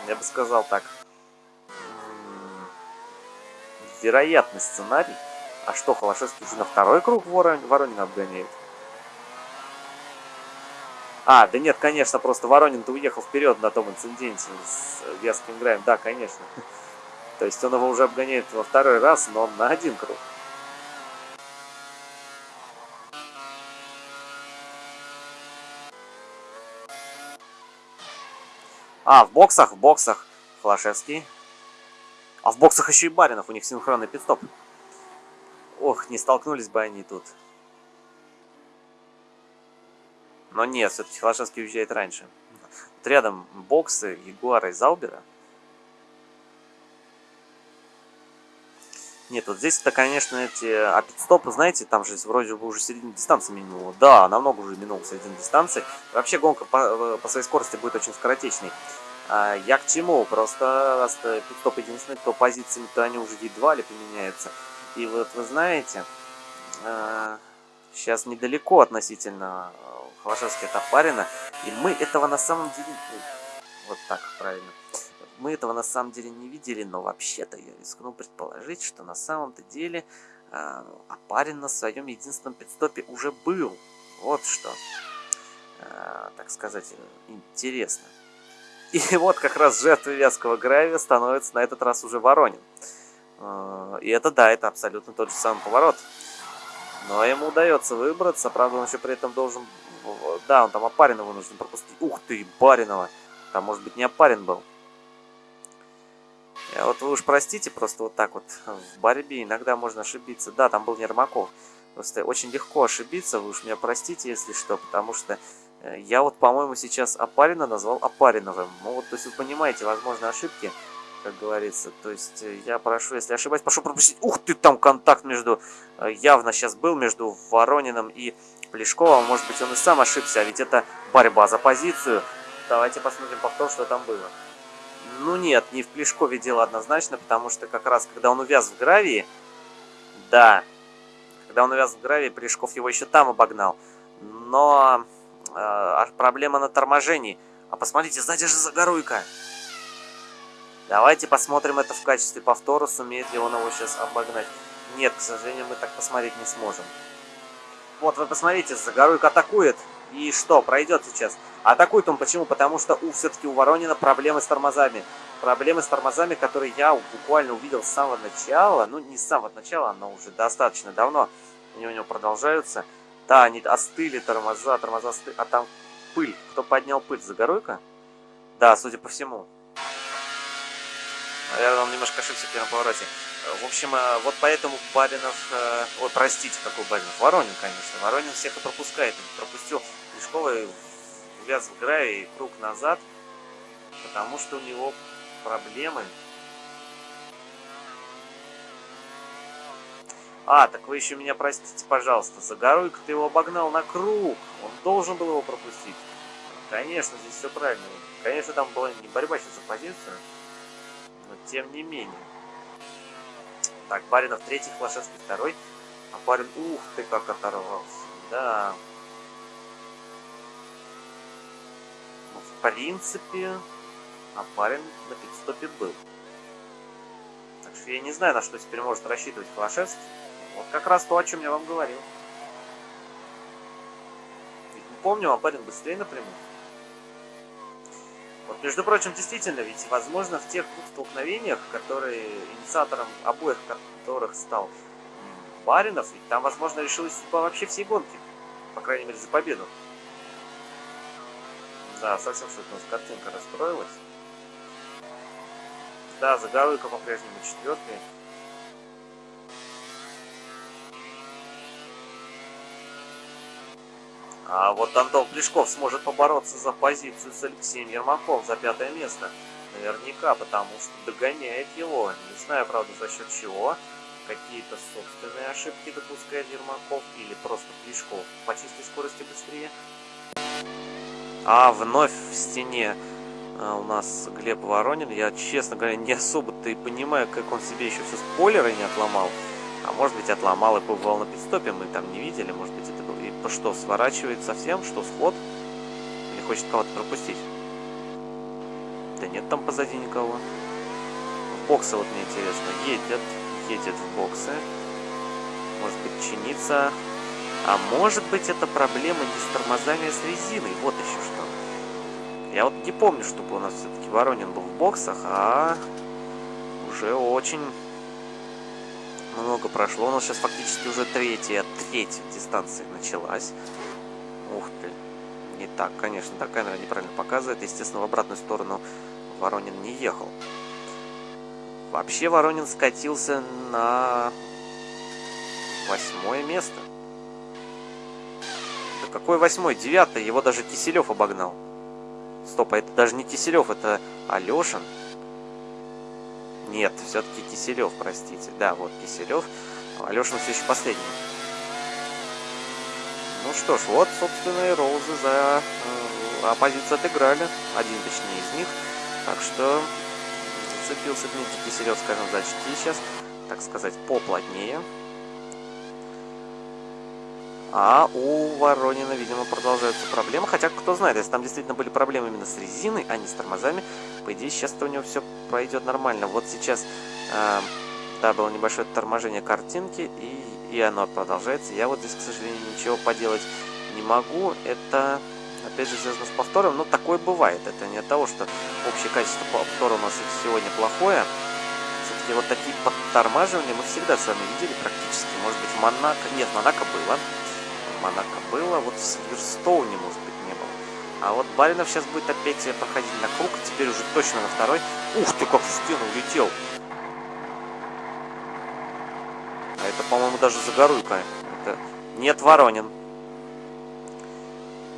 я бы сказал так, вероятный сценарий. А что, Холошевский уже на второй круг Воронина обгоняет? А, да нет, конечно, просто Воронин-то уехал вперед на том инциденте с Вязким Граем. Да, конечно. То есть он его уже обгоняет во второй раз, но на один круг. А, в боксах, в боксах. Флашевский. А в боксах еще и Баринов, у них синхронный пидстоп. Ох, не столкнулись бы они тут. Но нет, все-таки Холошевский уезжает раньше. Вот рядом боксы Ягуара и Заубера. Нет, вот здесь-то, конечно, эти... А пидстопы, знаете, там же вроде бы уже середина дистанции минула. Да, намного уже минул середина дистанции. Вообще гонка по, э, по своей скорости будет очень скоротечной. А я к чему? Просто раз пидстоп единственный, то позициями, то они уже едва ли применяются. И вот вы знаете, сейчас э, недалеко относительно Холошевский от Апарина. И мы этого на самом деле... Вот так правильно. Мы этого на самом деле не видели, но вообще-то я рискну предположить, что на самом-то деле э, Апарин на своем единственном пидстопе уже был. Вот что, э, так сказать, интересно. И вот как раз жертвой вязкого гравия становится на этот раз уже Воронин. Э, и это, да, это абсолютно тот же самый поворот. Но ему удается выбраться, правда, он еще при этом должен да, он там Опаринова нужно пропустить. Ух ты, Баринова. Там, может быть, не Опарин был. Я вот вы уж простите, просто вот так вот в борьбе иногда можно ошибиться. Да, там был Нермаков. Просто очень легко ошибиться, вы уж меня простите, если что, потому что э, я вот, по-моему, сейчас Опарина назвал Опариновым. Ну вот, то есть вы понимаете, возможно, ошибки, как говорится. То есть э, я прошу, если ошибаюсь, прошу пропустить. Ух ты, там контакт между, э, явно сейчас был между Ворониным и Плешкова, может быть, он и сам ошибся, а ведь это борьба за позицию. Давайте посмотрим повтор, что там было. Ну нет, не в Плешкове дело однозначно, потому что как раз, когда он увяз в гравии, да, когда он увяз в гравии, Плешков его еще там обогнал. Но э, проблема на торможении. А посмотрите, сзади же Загоруйка. Давайте посмотрим это в качестве повтора, сумеет ли он его сейчас обогнать. Нет, к сожалению, мы так посмотреть не сможем. Вот, вы посмотрите, Загоруйка атакует. И что, пройдет сейчас? Атакует он почему? Потому что у все-таки у Воронина проблемы с тормозами. Проблемы с тормозами, которые я буквально увидел с самого начала. Ну, не с самого начала, но уже достаточно давно. Они у него продолжаются. Да, они остыли тормоза, тормоза остыли. А там пыль. Кто поднял пыль? Загоруйка? Да, судя по всему. Наверное, он немножко ошибся в первом повороте. В общем, э, вот поэтому Баринов... Э, ой, простите, какой Баринов? Воронин, конечно. Воронин всех и пропускает. пропустил Увяз в граве и круг назад, потому что у него проблемы. А, так вы еще меня простите, пожалуйста. Загоруйка ты его обогнал на круг. Он должен был его пропустить. Конечно, здесь все правильно. Конечно, там была не борьба сейчас за позицию, но тем не менее. Так, Баринов третий, Хлашевский второй. А Барин, ух ты, как оторвался. Да. Ну, в принципе, Барин на пидстопе был. Так что я не знаю, на что теперь может рассчитывать Хлашевский. Вот как раз то, о чем я вам говорил. Ведь мы помним, а Барин быстрее напрямую. Вот, между прочим, действительно, ведь, возможно, в тех столкновениях, которые инициатором обоих которых стал Баринов, ведь там, возможно, решилась судьба вообще всей гонки. По крайней мере, за победу. Да, совсем что-то у нас картинка расстроилась. Да, Загоруйка по-прежнему четвертый. А вот Антон Плешков сможет побороться за позицию с Алексеем Ермаком за пятое место. Наверняка, потому что догоняет его. Не знаю, правда, за счет чего. Какие-то собственные ошибки допускает Ермаков или просто Плешков по чистой скорости быстрее. А вновь в стене а, у нас Глеб Воронин. Я, честно говоря, не особо-то и понимаю, как он себе еще все спойлеры не отломал. А может быть отломал и побывал на пидстопе, мы там не видели, может быть это было. И что, сворачивает совсем, что сход? Или хочет кого-то пропустить? Да нет там позади никого. В боксы вот мне интересно. Едет, едет в боксы. Может быть чинится. А может быть это проблема не с тормозами, а с резиной. Вот еще что. Я вот не помню, чтобы у нас все-таки Воронин был в боксах, а уже очень много прошло. У нас сейчас фактически уже третья, третья дистанция началась. Ух ты. Не так, конечно, да, камера неправильно показывает. Естественно, в обратную сторону Воронин не ехал. Вообще Воронин скатился на восьмое место. Да какой восьмой? Девятый. Его даже Киселев обогнал. Стоп, а это даже не Киселев, это Алешин. Нет, все-таки Киселев, простите. Да, вот Киселев. Алешин все еще последний. Ну что ж, вот, собственно, и Роузы за э, оппозицию отыграли. Один, точнее, из них. Так что зацепился Дмитрий Киселев, скажем, за очки сейчас. Так сказать, поплотнее. А у Воронина, видимо, продолжаются проблемы. Хотя, кто знает, если там действительно были проблемы именно с резиной, а не с тормозами, по идее, сейчас-то у него все пройдет нормально. Вот сейчас, э, да, было небольшое торможение картинки, и, и оно продолжается. Я вот здесь, к сожалению, ничего поделать не могу. Это, опять же, связано с повтором, но такое бывает. Это не от того, что общее качество повтора у нас сегодня плохое. Все-таки вот такие подтормаживания мы всегда с вами видели практически. Может быть, в Монако... Нет, в Монако было. Монако было, вот в Сильверстоуне, может быть, не было. А вот Баринов сейчас будет опять проходить на круг, теперь уже точно на второй. Ух ты, как в стену улетел! А это, по-моему, даже Загоруйка. Это... Нет, Воронин.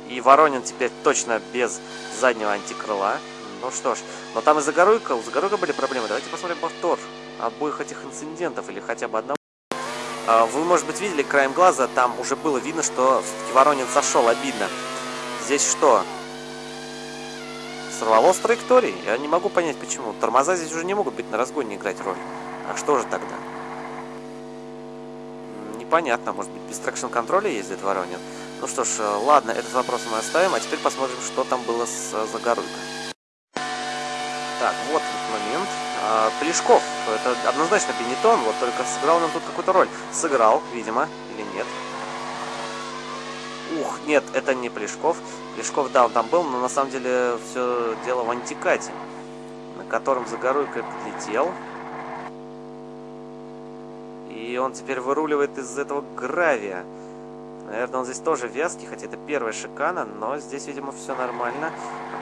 И Воронин теперь точно без заднего антикрыла. Ну что ж, но там и Загоруйка, у Загоруйка были проблемы. Давайте посмотрим повтор обоих этих инцидентов или хотя бы одного. А, вы, может быть, видели краем глаза, там уже было видно, что все-таки Воронин сошел, обидно. Здесь что? Сорвало с траектории? Я не могу понять, почему. Тормоза здесь уже не могут быть на разгоне играть роль. А что же тогда? Непонятно, может быть, без трекшн-контроля ездит Воронин? Ну что ж, э, ладно, этот вопрос мы оставим, а теперь посмотрим, что там было с э, Загоруйкой. Так, вот этот момент. А, Плешков. Это однозначно Бенетон, вот только сыграл нам тут какую-то роль. Сыграл, видимо, или нет. Ух, нет, это не Плешков. Плешков, да, он там был, но на самом деле все дело в антикате, на котором Загоруйко подлетел. И он теперь выруливает из этого гравия. Наверное, он здесь тоже вязкий, хотя это первая шикана, но здесь, видимо, все нормально.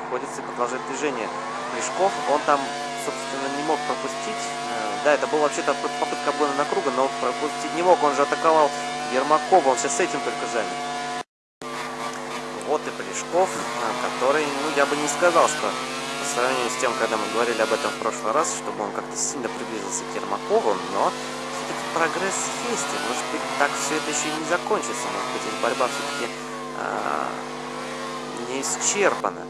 Обходится и продолжает движение. Плешков, он там собственно, не мог пропустить. Э, да, это был вообще-то попытка обгона на круга, но пропустить не мог. Он же атаковал Ермакова, он сейчас с этим только занят. Вот и Полешков, э, который, ну, я бы не сказал, что по сравнению с тем, когда мы говорили об этом в прошлый раз, чтобы он как-то сильно приблизился к Ермакову, но все-таки прогресс есть, и может быть так все это еще и не закончится, может быть эта борьба все-таки а, не исчерпана.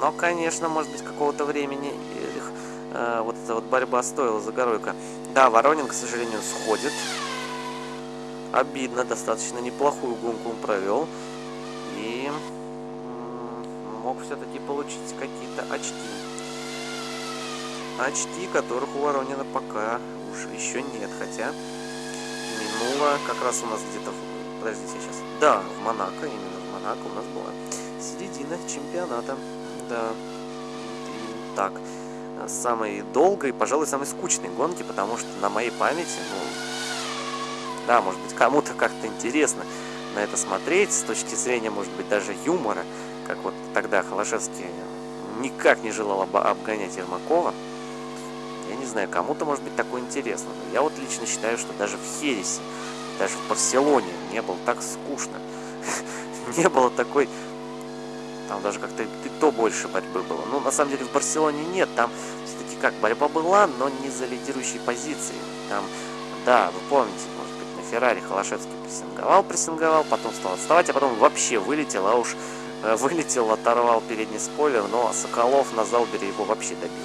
Но, конечно, может быть, какого-то времени э, вот эта вот борьба стоила Загоройка. Да, Воронин, к сожалению, сходит. Обидно, достаточно неплохую гонку он провел. И мог все-таки получить какие-то очки. Очки, которых у Воронина пока уж еще нет. Хотя минуло как раз у нас где-то... Подождите сейчас. Да, в Монако, именно в Монако у нас была середина чемпионата. Да. Так. Самой долгой, пожалуй, самой скучной гонки, потому что на моей памяти, ну, да, может быть, кому-то как-то интересно на это смотреть, с точки зрения, может быть, даже юмора. как вот тогда Холошевский никак не желал обгонять Ермакова. Я не знаю, кому-то может быть такое интересно, но я вот лично считаю, что даже в Хересе, даже в Барселоне не было так скучно. Не было такой... Там даже как-то и то больше борьбы было. Ну, на самом деле, в Барселоне нет. Там все-таки как, борьба была, но не за лидирующие позиции. Там, да, вы помните, может быть, на Феррари Холошевский прессинговал, прессинговал, потом стал отставать, а потом вообще вылетел, а уж э, вылетел, оторвал передний спойлер, но Соколов на Залбере его вообще добил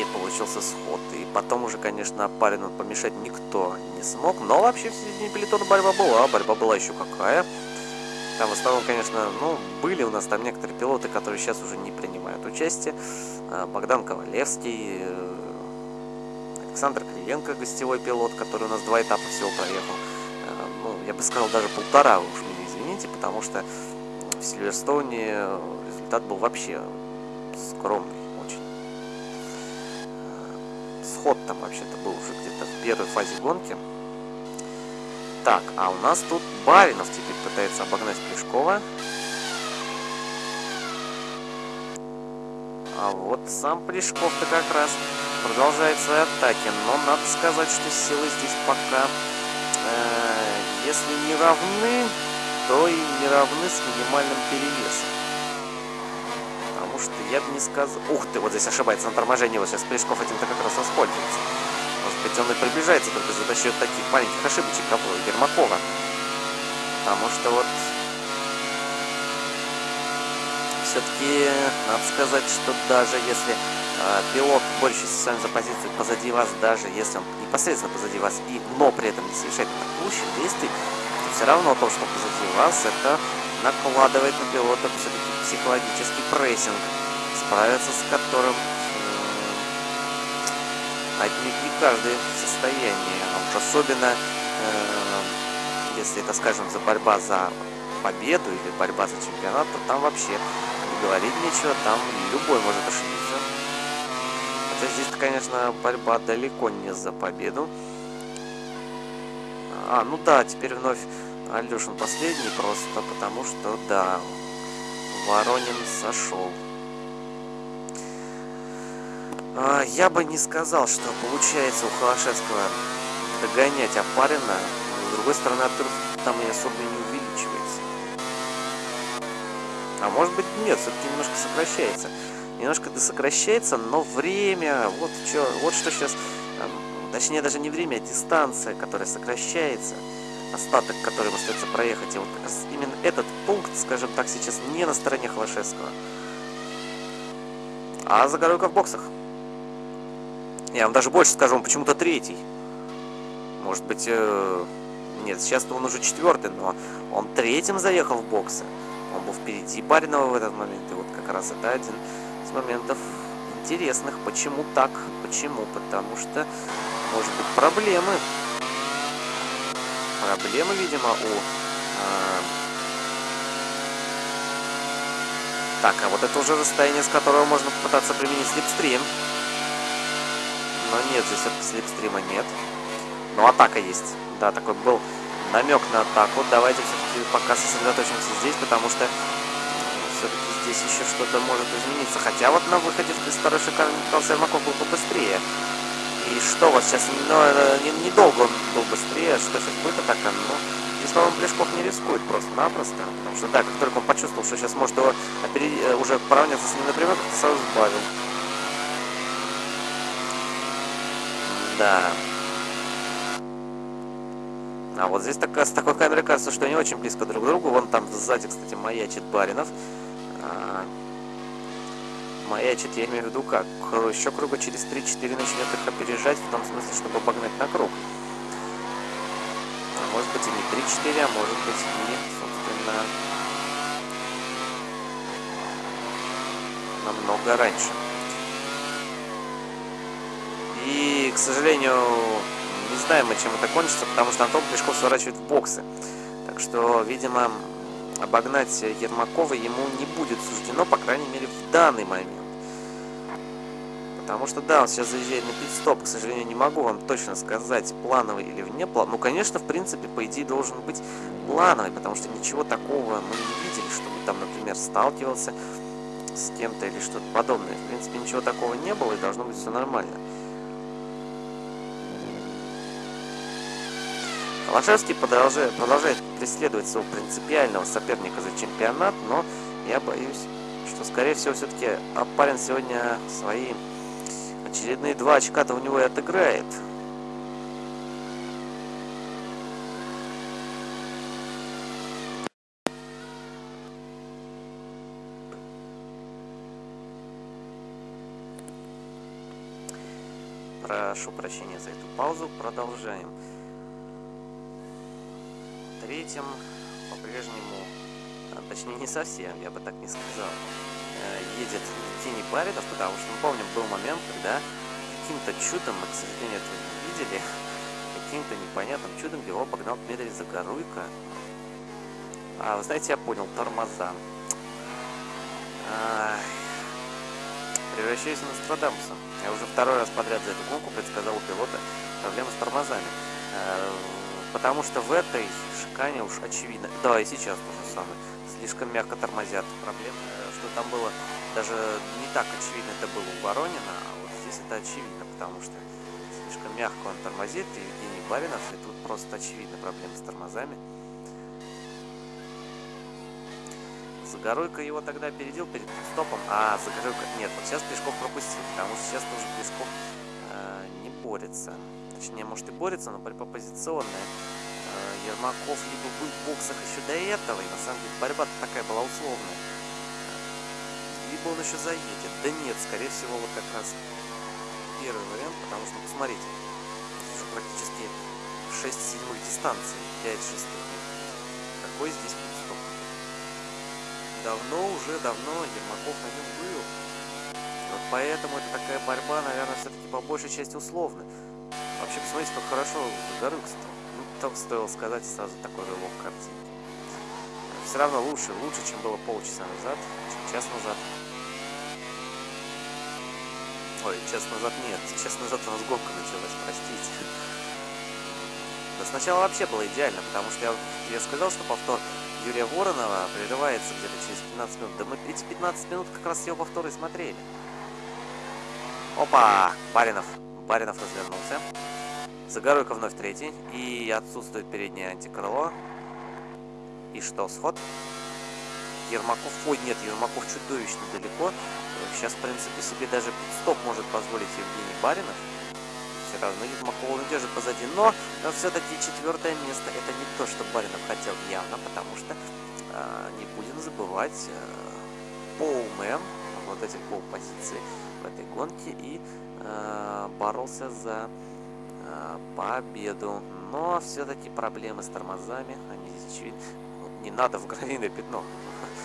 и получился сход. И потом уже, конечно, Апарину помешать никто не смог. Но вообще в середине пелетона борьба была. Борьба была еще какая. Там в основном, конечно, ну, были у нас там некоторые пилоты, которые сейчас уже не принимают участие. А, Богдан Ковалевский, э, Александр Кривенко, гостевой пилот, который у нас два этапа всего проехал. А, ну, я бы сказал, даже полтора, уж меня извините, потому что в Сильверстоуне результат был вообще скромный. сход там вообще-то был уже где-то в первой фазе гонки. Так, а у нас тут Баринов теперь пытается обогнать Плешкова. А вот сам Плешков-то как раз продолжает свои атаки. Но надо сказать, что силы здесь пока, э, если не равны, то и не равны с минимальным перевесом что я бы не сказал... Ух ты, вот здесь ошибается на торможении. Вот сейчас Плешков этим-то как раз воспользуется. Быть, он и приближается только за счет таких маленьких ошибочек, как у Ермакова. Потому что вот... Все-таки надо сказать, что даже если э, пилот больше с вами за позицию позади вас, даже если он непосредственно позади вас, и, но при этом не совершает атакующих действий, то все равно то, что позади вас, это накладывает на пилота все-таки психологический прессинг, справиться с которым отнюдь не каждый в состоянии. А уж особенно, э, если это, скажем, за борьба за победу или борьба за чемпионат, то там вообще не говорить нечего, там любой может ошибиться. Хотя здесь, конечно, борьба далеко не за победу. А, ну да, теперь вновь Алешин последний просто, потому что, да, Воронин сошел. А, я бы не сказал, что получается у Холошевского догонять Апарина. С другой стороны, отрыв там и особо не увеличивается. А может быть нет, все-таки немножко сокращается. Немножко сокращается, но время, вот, что, вот что сейчас, точнее даже не время, а дистанция, которая сокращается остаток, который остается проехать. И вот именно этот пункт, скажем так, сейчас не на стороне Холошевского. А Загоруйко в боксах. Я вам даже больше скажу, он почему-то третий. Может быть, э... нет, сейчас он уже четвертый, но он третьим заехал в боксы. Он был впереди Баринова в этот момент. И вот как раз это один из моментов интересных. Почему так? Почему? Потому что, может быть, проблемы проблемы, видимо, у... Э... Так, а вот это уже расстояние, с которого можно попытаться применить слепстрим. Но нет, здесь все-таки слепстрима нет. Но атака есть. Да, такой был намек на атаку. Давайте все-таки пока сосредоточимся здесь, потому что все-таки здесь еще что-то может измениться. Хотя вот на выходе из второй шикарный Михаил Сермаков был побыстрее. И что вот сейчас, ну, недолго он был быстрее, что сейчас будет атака, ну, здесь, по-моему, Плешков не рискует просто-напросто, потому что, да, как только он почувствовал, что сейчас может его опереди, э, уже поравняться с ним напрямую, как-то сразу сбавил. Да. А вот здесь так, с такой камерой кажется, что они очень близко друг к другу. Вон там сзади, кстати, маячит Баринов. А, маячит, я имею в виду как? Еще круга через 3-4 начнет их опережать, в том смысле, чтобы обогнать на круг. А может быть и не 3-4, а может быть и, собственно, намного раньше. К сожалению, не знаем мы, чем это кончится, потому что Антон Плешков сворачивает в боксы. Так что, видимо, обогнать Ермакова ему не будет суждено, по крайней мере, в данный момент Потому что, да, он сейчас заезжает на пит-стоп. К сожалению, не могу вам точно сказать, плановый или вне план. Ну, конечно, в принципе, по идее, должен быть плановый, потому что ничего такого мы не видели, чтобы там, например, сталкивался с кем-то или что-то подобное. В принципе, ничего такого не было, и должно быть все нормально. Холошевский продолжает, продолжает преследовать своего принципиального соперника за чемпионат, но я боюсь, что, скорее всего, все-таки Апарин сегодня свои очередные два очка-то у него и отыграет. Прошу прощения за эту паузу. Продолжаем. Третьим по-прежнему, а, точнее не совсем, я бы так не сказал, э, едет Евгений Баринов, потому что, мы помним, был момент, когда каким-то чудом, мы, к сожалению, этого не видели, каким-то непонятным чудом его обогнал Дмитрий Загоруйко. А, вы знаете, я понял, тормоза. Ай, превращаюсь в Нострадамуса. Я уже второй раз подряд за эту гонку предсказал у пилота проблемы с тормозами. Потому что в этой шикане уж очевидно. Да, и сейчас то же самое. Слишком мягко тормозят. Проблема, э, что там было даже не так очевидно это было у Воронина, а вот здесь это очевидно, потому что слишком мягко он тормозит, и Евгений Баринов, и тут просто очевидно проблемы с тормозами. Загоруйко его тогда опередил перед стопом. А, Загоруйко... Нет, вот сейчас Пешков пропустил, потому что сейчас тоже Пешков э, не борется. Точнее, может и борется, но борьба позиционная. Э, Ермаков либо был в боксах еще до этого, и на самом деле борьба такая была условная. Либо он еще заедет. Да нет, скорее всего, вот как раз первый вариант, потому что, посмотрите, уже практически 6 седьмых дистанций, 5 шестых. Какой здесь стоп? Давно уже, давно Ермаков на нем был. Вот поэтому это такая борьба, наверное, все-таки по большей части условная. Вообще, посмотрите, как хорошо Горюк стал. Ну, только стоило сказать сразу такой рывок картинки. Все равно лучше, лучше, чем было полчаса назад, чем час назад. Ой, час назад нет, час назад у нас гонка началась, простите. Да сначала вообще было идеально, потому что я, я сказал, что повтор Юрия Воронова прерывается где-то через 15 минут. Да мы эти 15 минут как раз его повторы смотрели. Опа! Баринов. Баринов развернулся. Загоруйка вновь третий. И отсутствует переднее антикрыло. И что, сход? Ермаков... Ой, нет, Ермаков чудовищно далеко. Сейчас, в принципе, себе даже стоп может позволить Евгений Баринов. Все равно Ермакова он держит позади. Но, но все-таки четвертое место это не то, что Баринов хотел явно, потому что э, не будем забывать э, полмен, обладатель пол позиции в этой гонке и боролся за э, победу. Но все-таки проблемы с тормозами, они здесь очевидны. Не надо в гравийное пятно.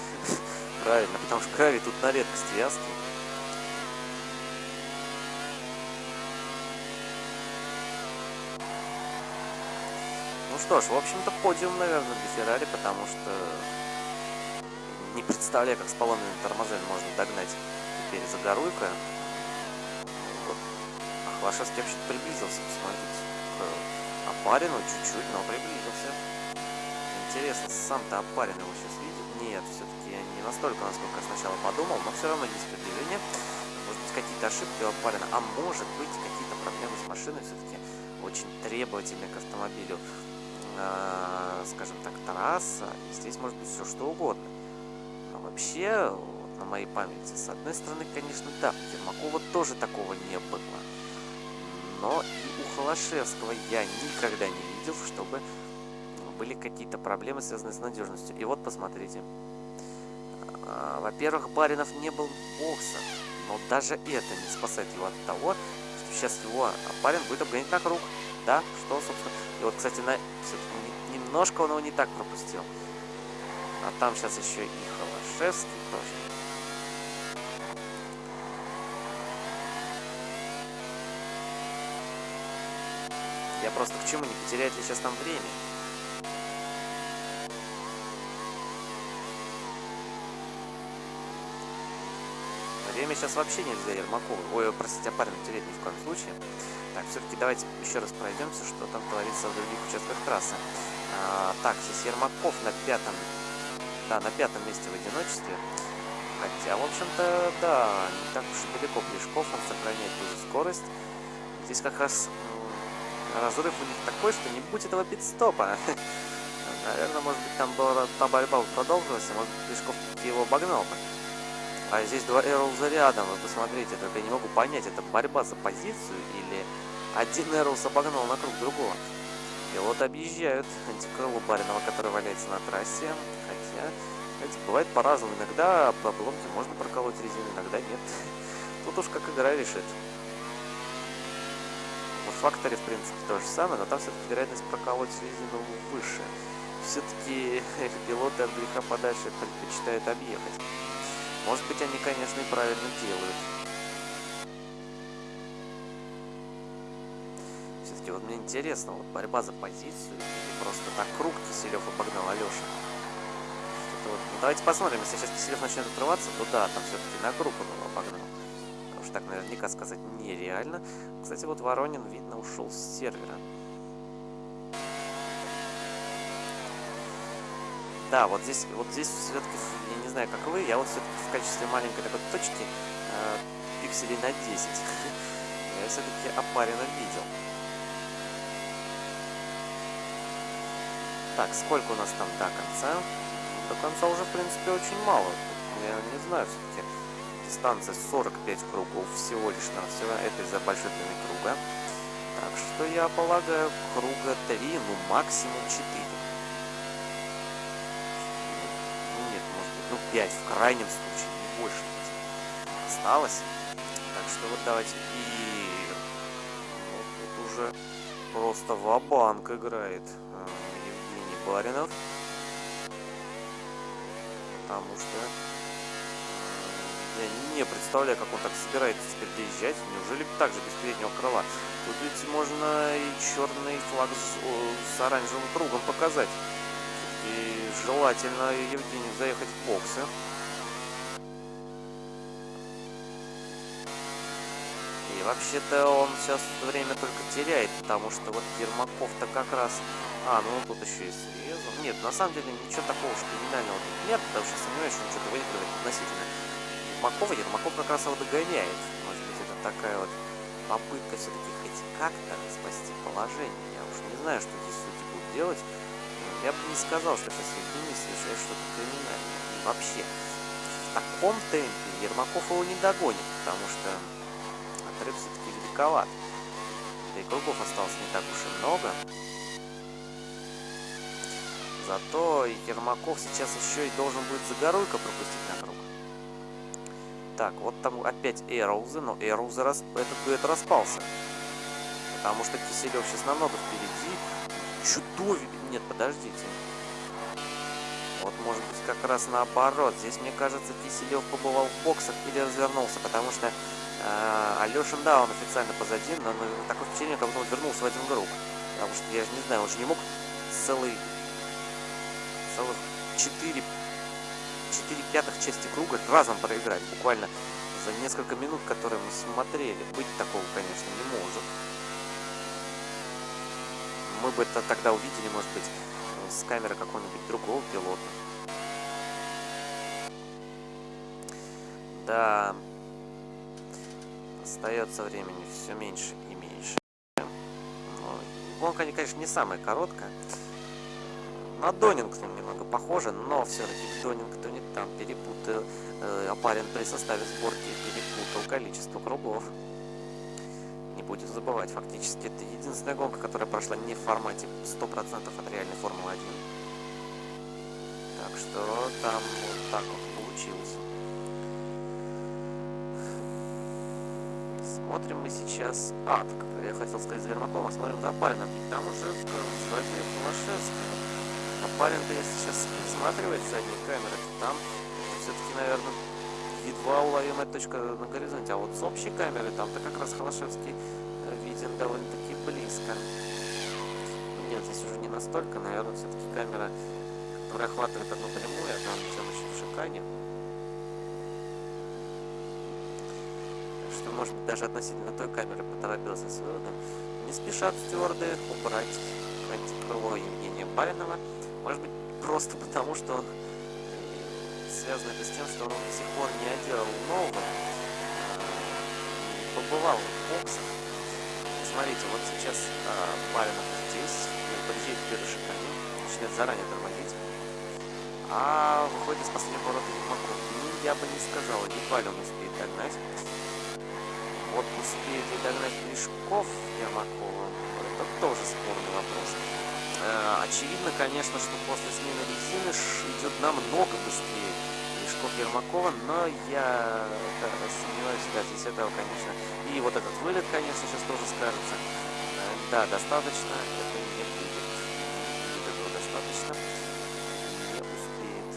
Правильно, потому что гравий тут на редкость вязкий. Ну что ж, в общем-то, подиум, наверное, для Феррари, потому что не представляю, как с поломанными тормозами можно догнать теперь Загоруйка. А Хвашевский вообще приблизился, посмотрите, к Апарину чуть-чуть, но приблизился. Интересно, сам-то Апарин его сейчас видит? Нет, все-таки не настолько, насколько я сначала подумал, но все равно есть приближение. Может быть, какие-то ошибки у Апарина, а может быть, какие-то проблемы с машиной все-таки очень требовательны к автомобилю. Э, скажем так, трасса. И здесь может быть все что угодно. Но вообще, вот, на моей памяти, с одной стороны, конечно, да, у Ермакова тоже такого не было. Но и у Холошевского я никогда не видел, чтобы были какие-то проблемы, связанные с надежностью. И вот посмотрите. А, во-первых, Баринов не был в боксах, но даже это не спасает его от того, что сейчас его Барин будет обгонять на круг. Да, что, собственно... И вот, кстати, на... немножко он его не так пропустил. А там сейчас еще и Холошевский тоже. Я просто к чему, не потеряет ли сейчас там время? время сейчас вообще нельзя Ермакову. Ой, простите, Апарину терять ни в коем случае. Так, все-таки давайте еще раз пройдемся, что там творится в других участках трассы. А, так, здесь Ермаков на пятом, да, на пятом месте в одиночестве. Хотя, в общем-то, да, не так уж и далеко Плешков, он сохраняет ту же скорость. Здесь как раз разрыв у них такой, что не будет этого пидстопа. Наверное, может быть, там была та борьба продолжилась, и может быть, Плешков его обогнал бы. А здесь два Эрлза рядом, вы посмотрите, только я не могу понять, это борьба за позицию или один Эрлс обогнал на круг другого. И вот объезжают антикрыло Баринова, который валяется на трассе, хотя, знаете, бывает по-разному. Иногда по обломке можно проколоть резину, иногда нет. Тут уж как игра решит. Факторе, в принципе, то же самое, но там все-таки вероятность проколоть резину выше. Все-таки пилоты от греха подальше предпочитают объехать. Может быть, они, конечно, и правильно делают. Все-таки вот мне интересно, вот борьба за позицию или просто так круг Киселев обогнал Алеша. Вот, ну, давайте посмотрим, если сейчас Киселев начнет отрываться, то да, там все-таки на круг он его обогнал. Что так наверняка сказать нереально. Кстати, вот Воронин, видно, ушел с сервера. Да, вот здесь, вот здесь все-таки, я не знаю, как вы, я вот все-таки в качестве маленькой такой точки э, пикселей на 10 я все-таки опаренно видел. Так, сколько у нас там до конца? До конца уже, в принципе, очень мало. Я не знаю, все-таки дистанция 45 кругов всего лишь на все. Это из-за большой круга. Так что я полагаю, круга 3, ну максимум 4. Нет, может быть, ну 5 в крайнем случае, не больше. Осталось. Так что вот давайте и ну, тут уже просто ва-банк играет. Баринов. Потому что я не представляю, как он так собирается теперь доезжать. Неужели так же без переднего крыла? Тут ведь можно и черный флаг с, с оранжевым кругом показать. И желательно Евгению заехать в боксы. И вообще-то он сейчас время только теряет, потому что вот Ермаков-то как раз а, ну тут еще и срезал. Нет, на самом деле ничего такого уж криминального нет, потому что сомневаюсь, что он что-то выигрывает относительно Ермакова. Ермаков как раз его догоняет. Может быть, это такая вот попытка все-таки хоть как-то спасти положение. Я уж не знаю, что здесь судьи будут делать. Я бы не сказал, что сейчас Евгений совершает что-то криминальное. И вообще, в таком темпе Ермаков его не догонит, потому что отрыв все-таки великоват. Да и кругов осталось не так уж и много. Зато Ермаков сейчас еще и должен будет Загоруйко пропустить на. Так, вот там опять Эроузы, но Эроузы рас... этот дуэт распался. Потому что Киселев сейчас намного впереди. Чудовие... Нет, подождите. Вот может быть как раз наоборот. Здесь, мне кажется, Киселев побывал в боксах или развернулся, потому что э, Алешин, да, он официально позади, но, но такое впечатление, как будто он вернулся в один круг. Потому что я же не знаю, он же не мог целый целых 4, 4 пятых части круга разом проиграть, буквально за несколько минут, которые мы смотрели. Быть такого, конечно, не может. Мы бы это тогда увидели, может быть, с камеры какого-нибудь другого пилота. Да, остается времени все меньше и меньше. Гонка, конечно, не самая короткая. На Донингтон немного похоже, но все-таки в Донингтоне там перепутал, э, Апарин при составе сборки перепутал количество кругов. Не будем забывать, фактически это единственная гонка, которая прошла не в формате 100% от реальной Формулы-1. Так что там вот так вот получилось. Смотрим мы сейчас... А, так, я хотел сказать за Вермакова, смотрим за Апарином. И там уже Владимир Тимошевский. Парень-то, если сейчас рассматривать задние камеры, то там все-таки, наверное, едва уловимая точка на горизонте. А вот с общей камеры там-то как раз Холошевский э, виден довольно-таки близко. Нет, здесь уже не настолько, наверное, все-таки камера, которая охватывает одну прямую, а там все значит в шикане. что, может быть, даже относительно той камеры поторопился с выводом. Не спешат стюарды убрать антикрыло Евгения Баринова. Может быть, просто потому, что связано это с тем, что он до сих пор не одел нового, побывал в боксах. Смотрите, вот сейчас а, Баринов здесь, подъезжает к первой шикане, начинает заранее тормозить, а выходит из последнего поворота Ермаков. Ну, я бы не сказал, едва ли он успеет догнать. Вот успеет ли догнать Плешков Ермакова, это тоже спорный вопрос. Э, очевидно, конечно, что после смены резины идет намного быстрее Плешков Ермакова, но я да, сомневаюсь, да, здесь этого, конечно. И вот этот вылет, конечно, сейчас тоже скажется. Э, да, достаточно, это не будет. Будет этого достаточно. Не успеет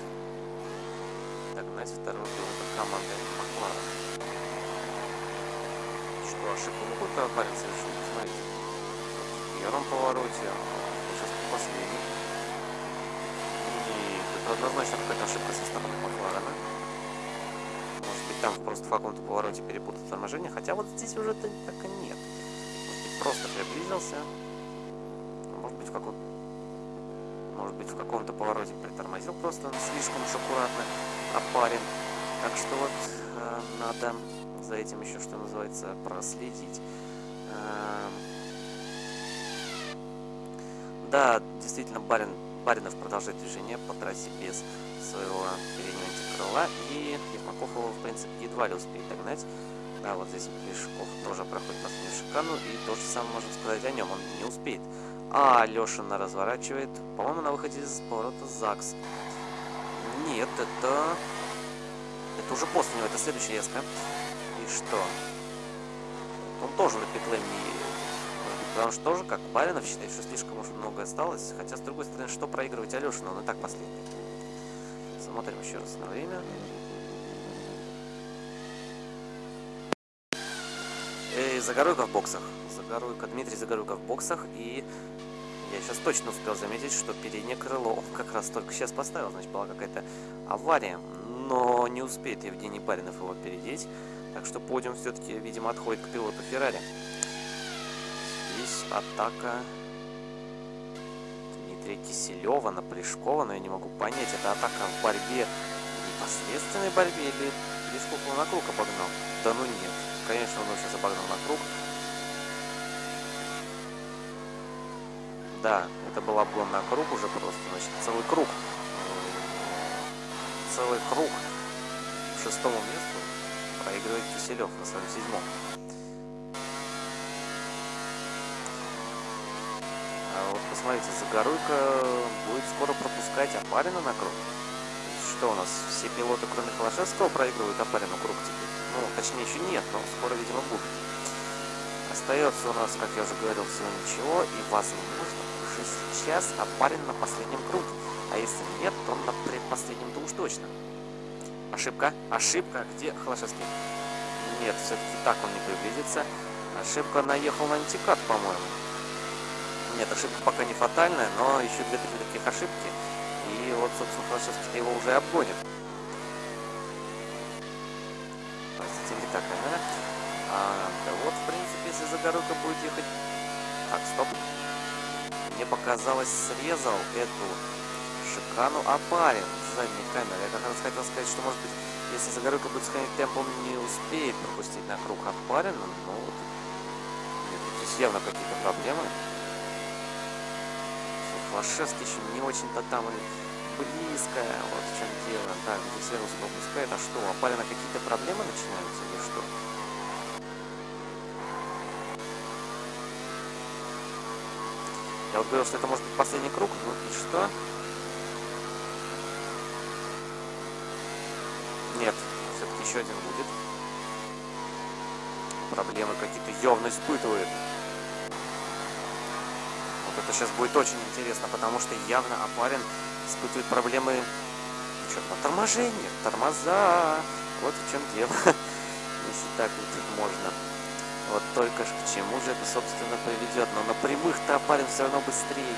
догнать второй пилота команды Маклара. Что, ошибку могут парень совершить? Смотрите. В первом повороте, сейчас последний. И это однозначно какая-то ошибка со стороны Макларена. Может быть, там просто в каком-то повороте перепутал торможение, хотя вот здесь уже так и нет. Может быть, просто приблизился. Может быть, в каком может быть, в каком-то повороте притормозил просто слишком уж аккуратно опарен. Так что вот э, надо за этим еще, что называется, проследить. Э, да, действительно, Барин, Баринов продолжает движение по трассе без своего переднего антикрыла, и Ермаков его, в принципе, едва ли успеет догнать. Да, вот здесь Плешков тоже проходит последнюю шикану, и то же самое можем сказать о нем, он не успеет. А Лешина разворачивает, по-моему, на выходе из поворота ЗАГС. Нет, это... Это уже после него, это следующая еска. И что? Он тоже на питлейн не Потому что тоже, как Баринов считает, что слишком уж много осталось. Хотя, с другой стороны, что проигрывать Алешину? Он и так последний. Смотрим еще раз на время. Эй, Загоруйка в боксах. Загоруйка, Дмитрий Загоруйка в боксах. И я сейчас точно успел заметить, что переднее крыло он как раз только сейчас поставил. Значит, была какая-то авария. Но не успеет Евгений Баринов его опередить. Так что подиум все-таки, видимо, отходит к пилоту Феррари здесь атака Дмитрия Киселева на Плешкова, но я не могу понять, это атака в борьбе, непосредственной борьбе или Плешков его на круг обогнал? Да ну нет, конечно, он его сейчас обогнал на круг. Да, это был обгон на круг уже просто, значит, целый круг. Целый круг к шестому месту проигрывает Киселев на своем седьмом. А вот посмотрите, Загоруйка будет скоро пропускать Апарина на круг. Что у нас, все пилоты, кроме Холошевского, проигрывают Апарину круг теперь? Ну, точнее, еще нет, но скоро, видимо, будет. Остается у нас, как я уже говорил, всего ничего, и возможно, уже сейчас Апарин на последнем круге. А если нет, то на предпоследнем-то уж точно. Ошибка? Ошибка? Где Холошевский? Нет, все-таки так он не приблизится. Ошибка наехал на антикат, по-моему. Нет, ошибка пока не фатальная, но еще две-три таких ошибки. И вот, собственно, Холошевский его уже обгонит. Простите, не камера. А, да вот, в принципе, если Загоруйка будет ехать... Так, стоп. Мне показалось, срезал эту шикану Апарин с задней камеры. Я как раз хотел сказать, что, может быть, если Загоруйка будет сохранять темп, он не успеет пропустить на круг Апарина. Ну, вот. Явно какие-то проблемы. Лошевский еще не очень-то там и близко, вот в чем дело. Так, здесь Верус пропускает. А что, у Апалина какие-то проблемы начинаются или что? Я вот говорил, что это может быть последний круг, ну и что? Нет, все-таки еще один будет. Проблемы какие-то явно испытывает это сейчас будет очень интересно, потому что явно Апарин испытывает проблемы что, на торможении, тормоза. Вот в чем дело, если так вот можно. Вот только к чему же это, собственно, приведет. Но на прямых-то Апарин все равно быстрее.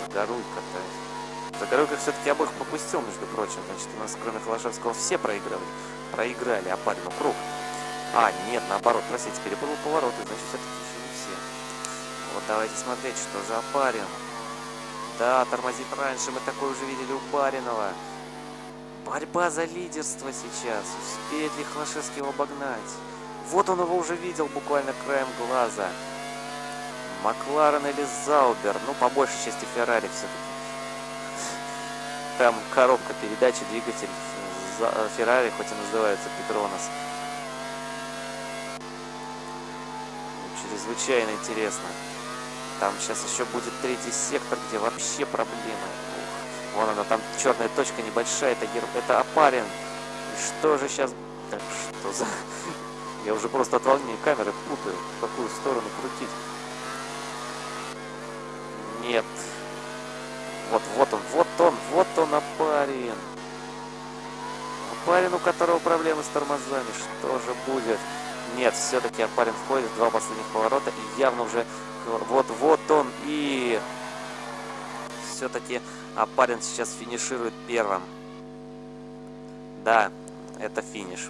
Загоруйка-то. Загоруйка все-таки обоих пропустил, между прочим. Значит, у нас кроме Холошевского все проиграли. Проиграли Апарину круг. А, нет, наоборот, простите, перепутал повороты, значит, все-таки еще не все. Вот давайте смотреть, что за Апарин. Да, тормозит раньше, мы такое уже видели у Баринова. Борьба за лидерство сейчас. Успеет ли Хлашевский его обогнать? Вот он его уже видел буквально краем глаза. Макларен или Заубер. Ну, по большей части Феррари все-таки. Там коробка передачи, двигатель Феррари, хоть и называется Петронос. Чрезвычайно интересно. Там сейчас еще будет третий сектор, где вообще проблемы. Ух, вон она, там черная точка небольшая, это, это Апарин. И что же сейчас... Так что за... Я уже просто от волнения камеры путаю, в какую сторону крутить. Нет. Вот, вот он, вот он, вот он, Апарин. Апарин, у которого проблемы с тормозами. Что же будет? Нет, все-таки Апарин входит два последних поворота и явно уже вот, вот он и... Все-таки Апарин сейчас финиширует первым. Да, это финиш.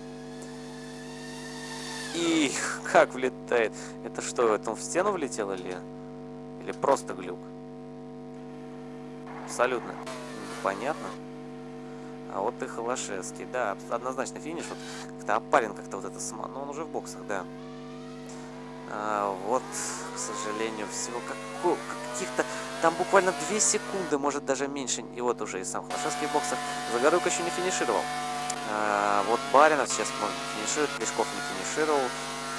И как влетает. Это что, это он в стену влетел или... Или просто глюк? Абсолютно понятно. А вот и Холошевский. Да, однозначно финиш. Вот как-то Апарин как-то вот это... Ну, он уже в боксах, да. А, вот, к сожалению, всего каких-то... Там буквально 2 секунды, может даже меньше. И вот уже и сам Холошевский в боксах. Загоруйко еще не финишировал. А, вот Баринов сейчас может финиширует, Плешков не финишировал.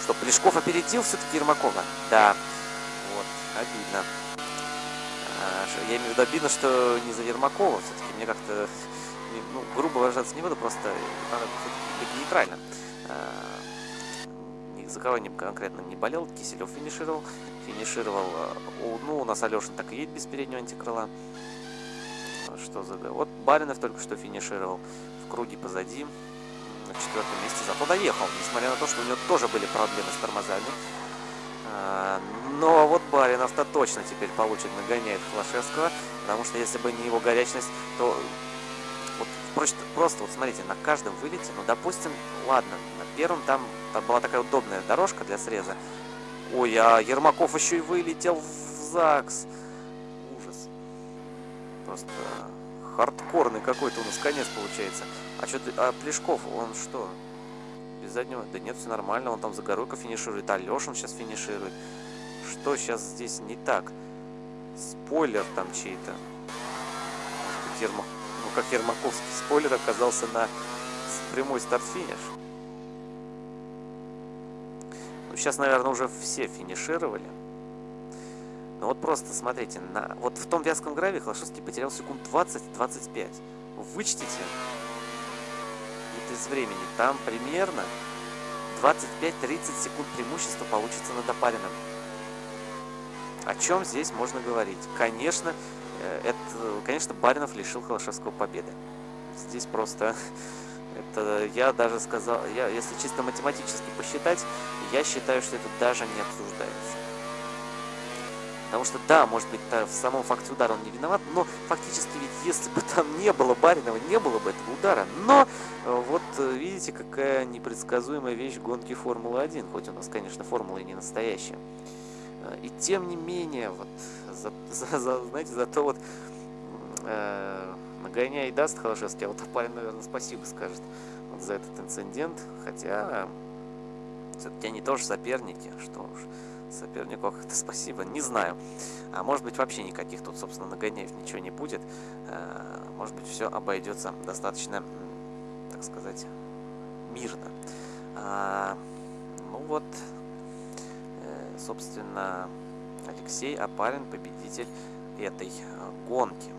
Что, Плешков опередил все-таки Ермакова? Да. Вот, обидно. А, я имею в виду обидно, что не за Ермакова. Все-таки мне как-то, ну, грубо выражаться не буду, просто надо быть нейтрально. За кого не конкретно не болел, Киселев финишировал. Финишировал, э, ну, у нас Алешин так и едет без переднего антикрыла. Что за... Вот Баринов только что финишировал в круге позади, на четвертом месте, зато доехал, несмотря на то, что у него тоже были проблемы с тормозами. А, но вот Баринов-то точно теперь получит, нагоняет Флашевского, потому что если бы не его горячность, то вот просто, просто вот смотрите, на каждом вылете, ну, допустим, ладно, на первом там, там была такая удобная дорожка для среза. Ой, а Ермаков еще и вылетел в ЗАГС. Ужас. Просто хардкорный какой-то у нас конец получается. А что а Плешков, он что? Без заднего? Да нет, все нормально, он там Загоруйко финиширует, Алешин сейчас финиширует. Что сейчас здесь не так? Спойлер там чей-то. Ермаков как Ермаковский спойлер оказался на прямой старт-финиш. Ну, сейчас, наверное, уже все финишировали. Но вот просто смотрите, на, вот в том вязком граве Холошевский потерял секунд 20-25. Вычтите это из времени. Там примерно 25-30 секунд преимущества получится над опарином. О чем здесь можно говорить? Конечно, Э, это, конечно, Баринов лишил Холошевского победы. Здесь просто... Это я даже сказал, я, если чисто математически посчитать, я считаю, что это даже не обсуждается. Потому что, да, может быть, в самом факте удара он не виноват, но фактически ведь если бы там не было Баринова, не было бы этого удара. Но э, вот э, видите, какая непредсказуемая вещь гонки Формулы-1, хоть у нас, конечно, Формула и не настоящая. И тем не менее, вот за, за, за знаете, за то вот э, нагоняй даст Холошевский, а вот парень, наверное, спасибо скажет вот за этот инцидент, хотя все-таки они тоже соперники, что уж сопернику как-то спасибо, не знаю. А может быть вообще никаких тут, собственно, нагоняев ничего не будет. Э, может быть все обойдется достаточно, так сказать, мирно. А, ну вот, э, собственно, Алексей Апарин победитель этой гонки.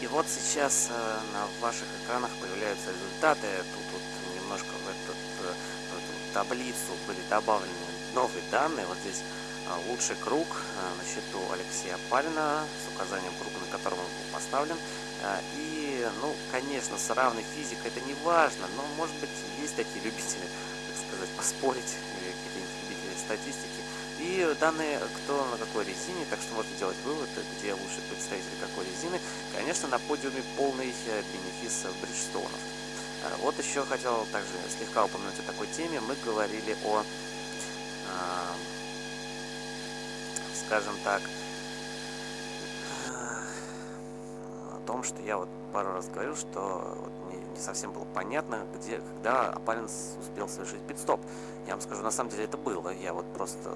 И вот сейчас э, на ваших экранах появляются результаты. Тут вот немножко в, этот, э, в эту таблицу были добавлены новые данные. Вот здесь лучший круг на счету Алексея Апарина с указанием круга, на котором он был поставлен. И, ну, конечно, с равной физикой это не важно, но, может быть, есть такие любители, так сказать, поспорить статистики. И данные, кто на какой резине, так что можете делать вывод, где лучший представитель какой резины. Конечно, на подиуме полный э, бенефис Бриджстоунов. Вот еще хотел также слегка упомянуть о такой теме. Мы говорили о, скажем так, о том, что я вот пару раз говорил, что вот мне не совсем было понятно, где, когда Апалин успел совершить пидстоп. Я вам скажу, на самом деле это было. Я вот просто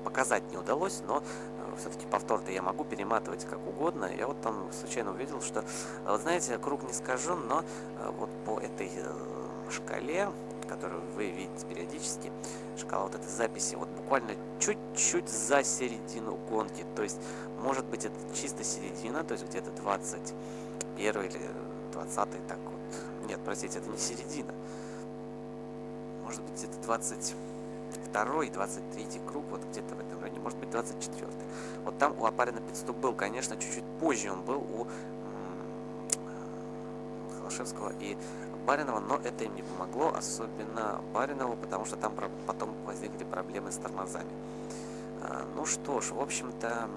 показать не удалось, но э, все-таки повтор-то я могу перематывать как угодно. Я вот там случайно увидел, что, вот знаете, круг не скажу, но э, вот по этой э, шкале, которую вы видите периодически, шкала вот этой записи, вот буквально чуть-чуть за середину гонки. То есть, может быть, это чисто середина, то есть где-то 21 или 20 так вот. Нет, простите, это не середина. Может быть, где-то 20 22 23 круг, вот где-то в этом районе, может быть 24 Вот там у Апарина пидстоп был, конечно, чуть-чуть позже он был у Холошевского и Баринова, но это им не помогло, особенно Баринову, потому что там потом возникли проблемы с тормозами. А, ну что ж, в общем-то...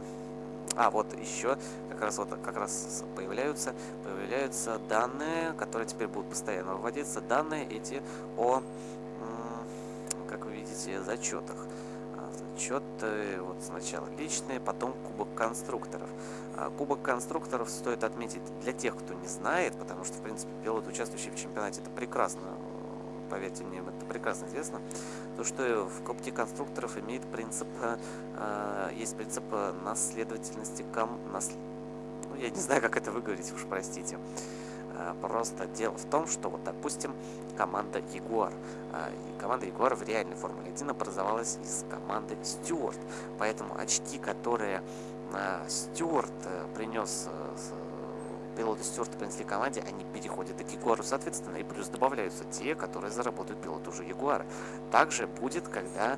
А, вот еще как раз вот как раз появляются, появляются данные, которые теперь будут постоянно выводиться. Данные эти о как вы видите, зачетах. А, Зачеты вот сначала личные, потом кубок конструкторов. А, кубок конструкторов стоит отметить для тех, кто не знает, потому что, в принципе, пилот, участвующий в чемпионате, это прекрасно, поверьте мне, это прекрасно известно, то, что в кубке конструкторов имеет принцип, а, есть принцип наследовательности, ком, нас, ну, я не знаю, как это выговорить, уж простите. Э, просто дело в том, что вот, допустим, команда Ягуар. Э, команда Ягуар в реальной Формуле 1 образовалась из команды Стюарт. Поэтому очки, которые э, Стюарт принес пилоты Стюарта принесли команде, они переходят к Ягуару, соответственно, и плюс добавляются те, которые заработают пилот уже Ягуара. Также будет, когда э,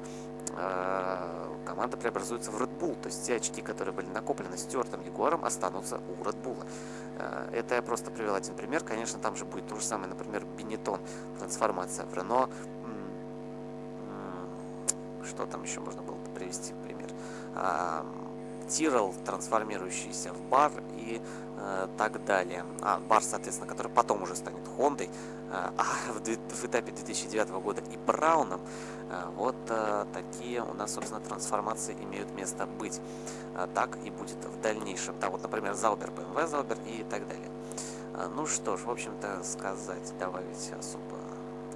команда преобразуется в Red Bull, то есть те очки, которые были накоплены Стюартом Ягуаром, останутся у Red Bull. Э, это я просто привел один пример. Конечно, там же будет то же самое, например, Бенетон, трансформация в Рено. Что там еще можно было привести пример? А, Тирл, трансформирующийся в бар и э, так далее. А, бар, соответственно, который потом уже станет Хондой, а, а в, в этапе 2009 года и Брауном. Вот а, такие у нас, собственно, трансформации имеют место быть. А, так и будет в дальнейшем. Да, вот, например, Заубер, BMW Заубер и так далее. А, ну что ж, в общем-то, сказать, добавить особо,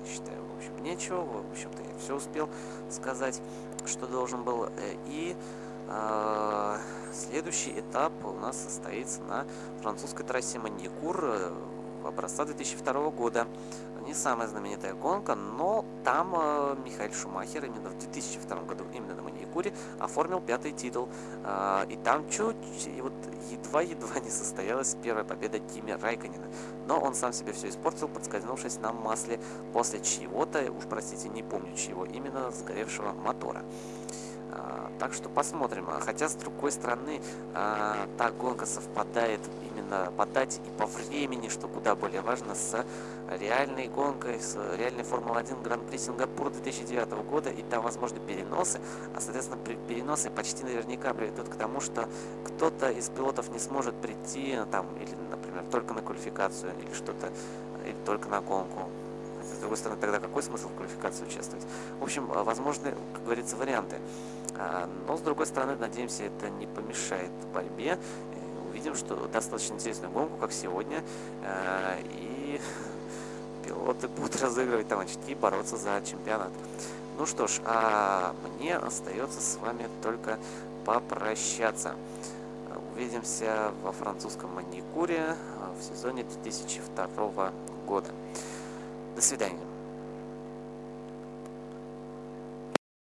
считаю, в общем, нечего. В общем-то, я все успел сказать, что должен был. Э, и... А, следующий этап у нас состоится на французской трассе Маникур э, образца 2002 года. Не самая знаменитая гонка, но там э, Михаил Шумахер именно в 2002 году, именно на Маникуре, оформил пятый титул. Э, и там чуть, и вот едва-едва не состоялась первая победа Кими Райконина. Но он сам себе все испортил, подскользнувшись на масле после чего-то, уж простите, не помню чего, именно сгоревшего мотора. А, так что посмотрим. А, хотя, с другой стороны, та гонка совпадает именно по дате и по времени, что куда более важно, с реальной гонкой, с реальной Формула-1 Гран-при Сингапура 2009 года. И там возможны переносы, а, соответственно, переносы почти наверняка приведут к тому, что кто-то из пилотов не сможет прийти, там, или, например, только на квалификацию, или что-то, или только на гонку. С другой стороны, тогда какой смысл в квалификации участвовать? В общем, возможны, как говорится, варианты. А, но, с другой стороны, надеемся, это не помешает борьбе. Увидим, что достаточно интересную гонку, как сегодня. А, и пилоты будут разыгрывать там очки и бороться за чемпионат. Ну что ж, а мне остается с вами только попрощаться. Увидимся во французском маникюре в сезоне 2002 года. До свидания.